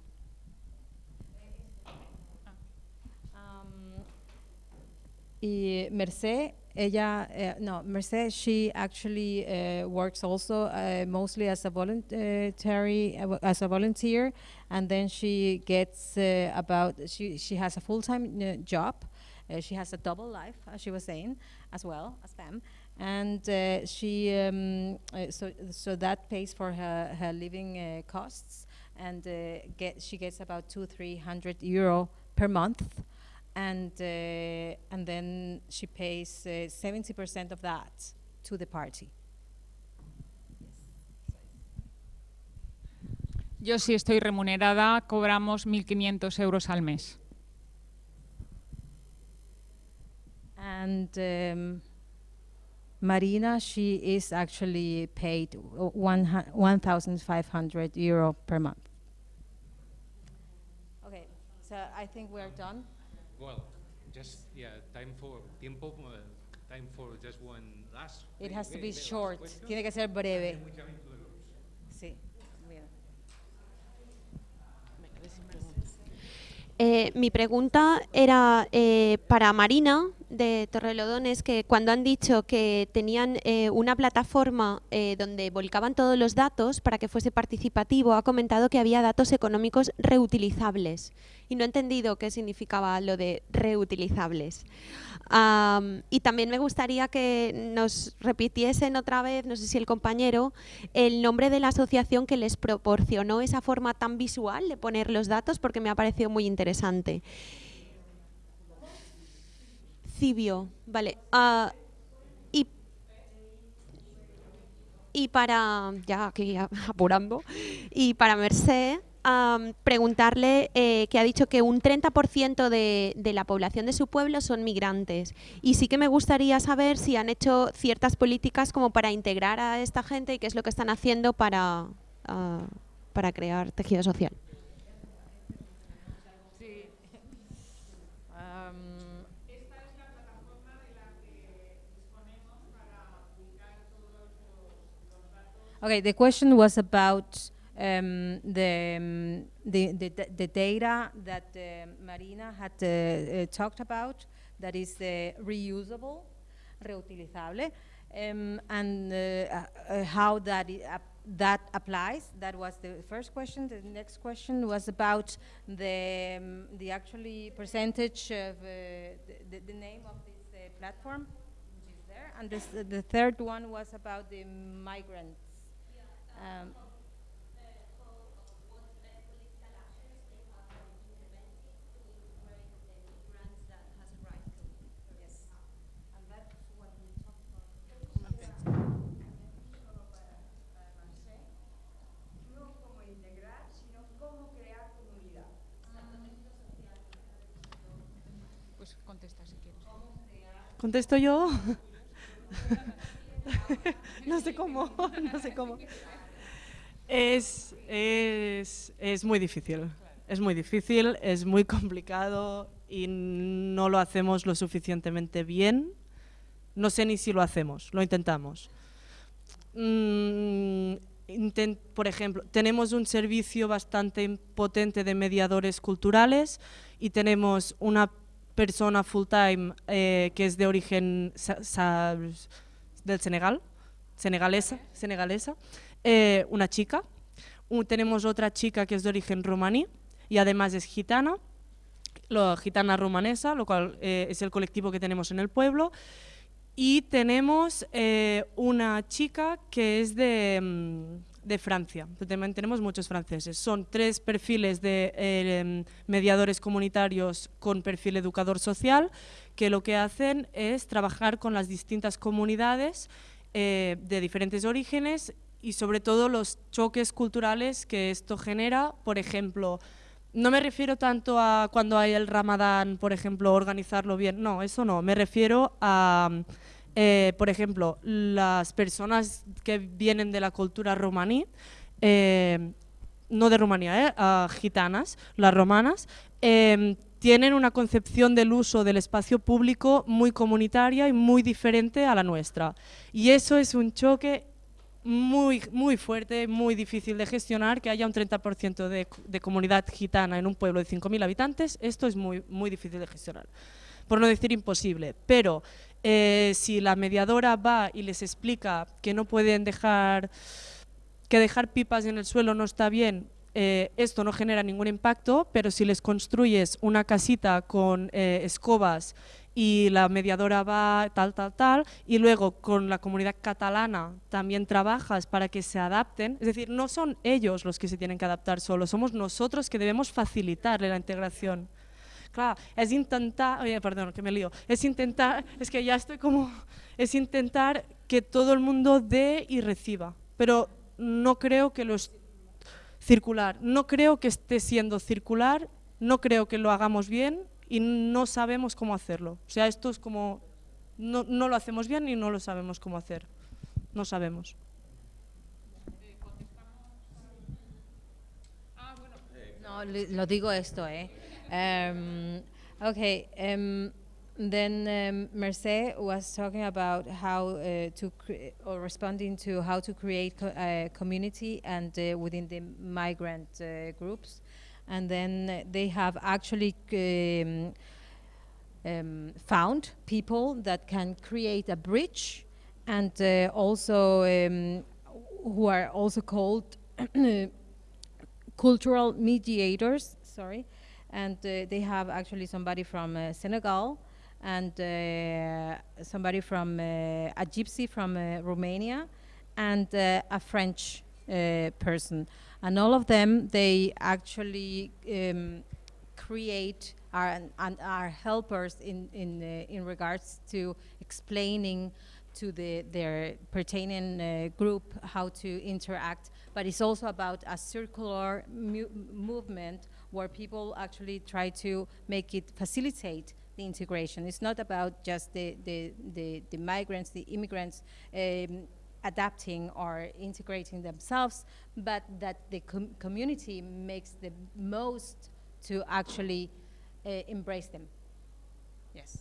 Y Merced, ella, uh, no, Merced, she actually uh, works also uh, mostly as a voluntary, as a volunteer, and then she gets about, she, she has a full-time job. She has a double life, as she was saying, as well as Pam, and she um, so so that pays for her her living costs, and get she gets about two three hundred euro per month, and uh, and then she pays uh, seventy percent of that to the party. Yo sí estoy remunerada, cobramos 1.500 euros al mes. And um, Marina, she is actually paid o- one hu- 1,500 euro per month. Okay, so I think we're done. Well, just, yeah, time for, tiempo, uh, time for just one last. It has to be short. Tiene que ser breve. Sí. Eh, mi pregunta era eh, para Marina de Torrelodones, que cuando han dicho que tenían eh, una plataforma eh, donde volcaban todos los datos para que fuese participativo, ha comentado que había datos económicos reutilizables. Y no he entendido qué significaba lo de reutilizables. Am, y también me gustaría que nos repitiesen otra vez, no sé si el compañero, el nombre de la asociación que les proporcionó esa forma tan visual de poner los datos, porque me ha parecido muy interesante. Vale. ah, y, y para, ya aquí (laughs) apurando, y para Merced, preguntarle eh, que ha dicho que un 30% de, de la población de su pueblo son migrantes. Y sí que me gustaría saber si han hecho ciertas políticas como para integrar a esta gente y qué es lo que están haciendo para, ah, para crear tejido social. Okay, the question was about um, the, um, the, the, the- the data that uh, Marina had uh, uh, talked about, that is uh, reusable, reutilizable, um, and uh, uh, how that, that applies. That was the first question. The next question was about the, um, the actually percentage of the, the, the name of this platform, which is there. And this, the third one was about the migrants. Um, No cómo integrar, sino cómo crear comunidad. Pues contesta si quieres. ¿Contesto yo? (laughs) no sé cómo, (laughs) no sé cómo. Es, es, es muy difícil, es muy difícil, es muy complicado y no lo hacemos lo suficientemente bien. No sé ni si lo hacemos, lo intentamos. Mm, por ejemplo, tenemos un servicio bastante potente de mediadores culturales y tenemos una persona full time eh, que es de origen del Senegal, senegalesa, senegalesa, eh, una chica. Tenemos otra chica que es de origen romaní y además es gitana, gitana romanesa, lo cual eh, es el colectivo que tenemos en el pueblo. Y tenemos eh, una chica que es de, mm, de Francia. También tenemos muchos franceses. Son tres perfiles de em, mediadores comunitarios con perfil educador social que lo que hacen es trabajar con las distintas comunidades de diferentes orígenes y sobre todo los choques culturales que esto genera. Por ejemplo, no me refiero tanto a cuando hay el ramadán, por ejemplo, organizarlo bien. No, eso no. Me refiero a eh, por ejemplo, las personas que vienen de la cultura romaní, eh, no de Rumanía, eh, gitanas, las romanas, em, tienen una concepción del uso del espacio público muy comunitaria y muy diferente a la nuestra. Y eso es un choque muy, muy fuerte, muy difícil de gestionar, que haya un 30% de, de, comunidad gitana en un pueblo de 5.000 habitantes, esto es muy, muy difícil de gestionar, por no decir imposible. Pero eh, si la mediadora va y les explica que no pueden dejar, que dejar pipas en el suelo no está bien, eh, esto no genera ningún impacto, pero si les construyes una casita con eh, escobas y la mediadora va tal, tal, tal, y luego con la comunidad catalana también trabajas para que se adapten, es decir, no son ellos los que se tienen que adaptar solo, somos nosotros que debemos facilitarle la integración. Claro, es intentar, oye, perdón, que me lío, es intentar, es que ya estoy como, es intentar que todo el mundo dé y reciba, pero no creo que lo es circular, no creo que esté siendo circular, no creo que lo hagamos bien y no sabemos cómo hacerlo. O sea, esto es como, no, no lo hacemos bien y no lo sabemos cómo hacer, no sabemos. No, lo digo esto, ¿eh? Um, okay, um, then um, was talking about how uh, to or responding to how to create co uh, community and uh, within the migrant uh, groups, and then they have actually. Um, um, found people that can create a bridge and uh, also um, who are also called (coughs) cultural mediators sorry and they have actually somebody from Senegal and uh, somebody from a gypsy from Romania and a French person. And all of them, they actually um, create are, and are helpers in, in, uh, in regards to explaining to the, their pertaining uh, group how to interact. But it's also about a circular movement where people actually try to make it facilitate the integration. It's not about just the, the, the, the migrants, the immigrants um, adapting or integrating themselves, but that the com community makes the most to actually uh, embrace them. Yes.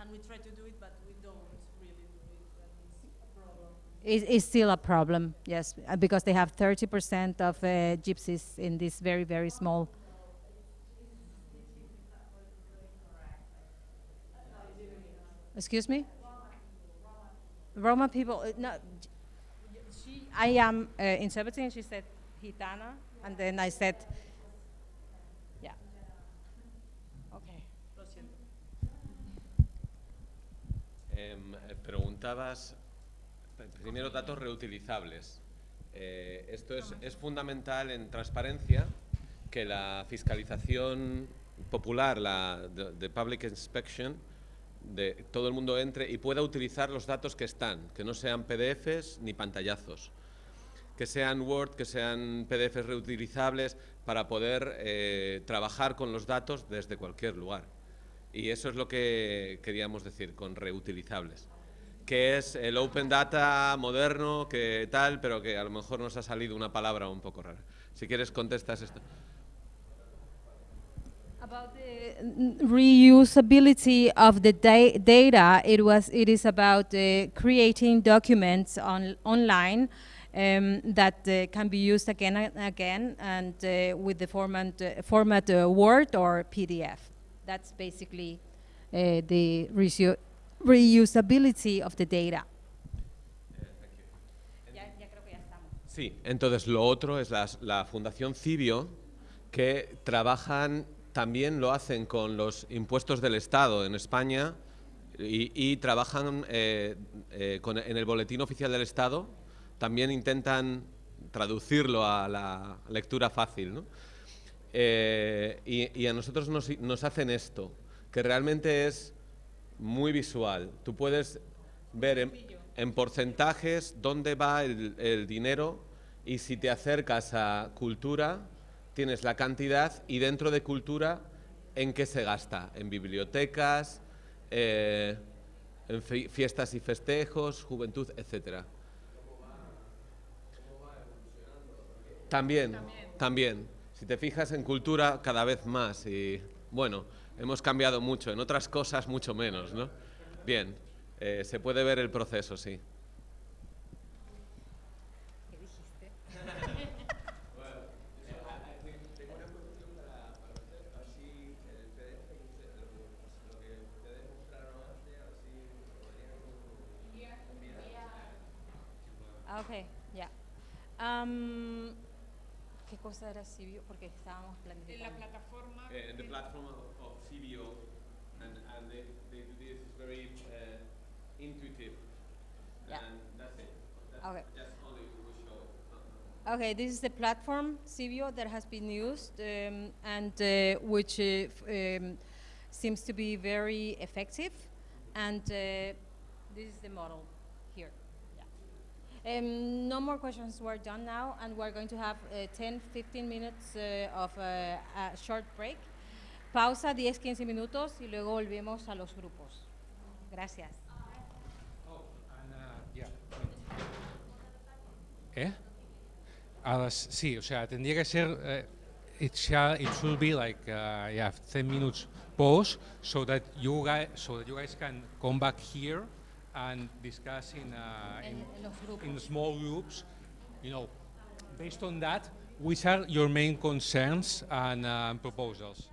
And we try to do it, but we don't really do it. it's a problem. It, it's still a problem, yes, uh, because they have 30% of uh, gypsies in this very, very small Excuse me? Roma people, uh, no, she, I am uh, interpreting, she said Gitana, and then I said, yeah. Okay. Eh, preguntabas, primero datos reutilizables. Eh, esto es, es fundamental en transparencia que la fiscalización popular, la de Public Inspection, de todo el mundo entre y pueda utilizar los datos que están, que no sean PDFs ni pantallazos, que sean Word, que sean PDFs reutilizables para poder eh, trabajar con los datos desde cualquier lugar. Y eso es lo que queríamos decir con reutilizables, que es el Open Data moderno, que tal, pero que a lo mejor nos ha salido una palabra un poco rara. Si quieres contestas esto. About the reusability of the da data, it was it is about uh, creating documents on online um, that uh, can be used again and again, and uh, with the format uh, format uh, Word or PDF. That's basically uh, the reusability of the data. Sí, entonces lo otro es la, la Fundación Cibio, que trabajan también lo hacen con los impuestos del Estado en España y, trabajan eh, eh, en el Boletín Oficial del Estado. También intentan traducirlo a la lectura fácil. Eh, y, a nosotros nos, hacen esto, que realmente es muy visual. Tú puedes ver en, en porcentajes dónde va el, el dinero y si te acercas a cultura, tienes la cantidad y dentro de cultura, ¿en qué se gasta? En bibliotecas, eh, en fi- fiestas y festejos, juventud, etcétera. También, también. Si te fijas en cultura, cada vez más. Y bueno, hemos cambiado mucho. En otras cosas, mucho menos, ¿no? Bien, eh, se puede ver el proceso, sí. Ok, ya. Am, ¿Qué cosa era Sibio? Porque estábamos planificando. plataforma Uh, the platform of, of CBO, and, and they, they do this is very uh, intuitive, Yeah. and that's it. That's Okay. just only we show. Okay, this is the platform Civio that has been used um, and uh, which uh, um, seems to be very effective. And uh, this is the model here. Yeah. Um, no more questions were done now, and we're going to have uh, 10, 15 minutes uh, of uh, a short break. Pausa 10, 15 minutos y luego volvemos a los grupos. Gracias. Oh, and, uh, yeah. ¿Eh? A las, sí, o sea, tendría que ser, eh, it, shall, it should be like, uh, yeah, 10 minutes pause so that you guys, so that you guys can come back here and discuss in, uh, in, En- en los grupos. in small groups, you know, based on that, which are your main concerns and uh, proposals?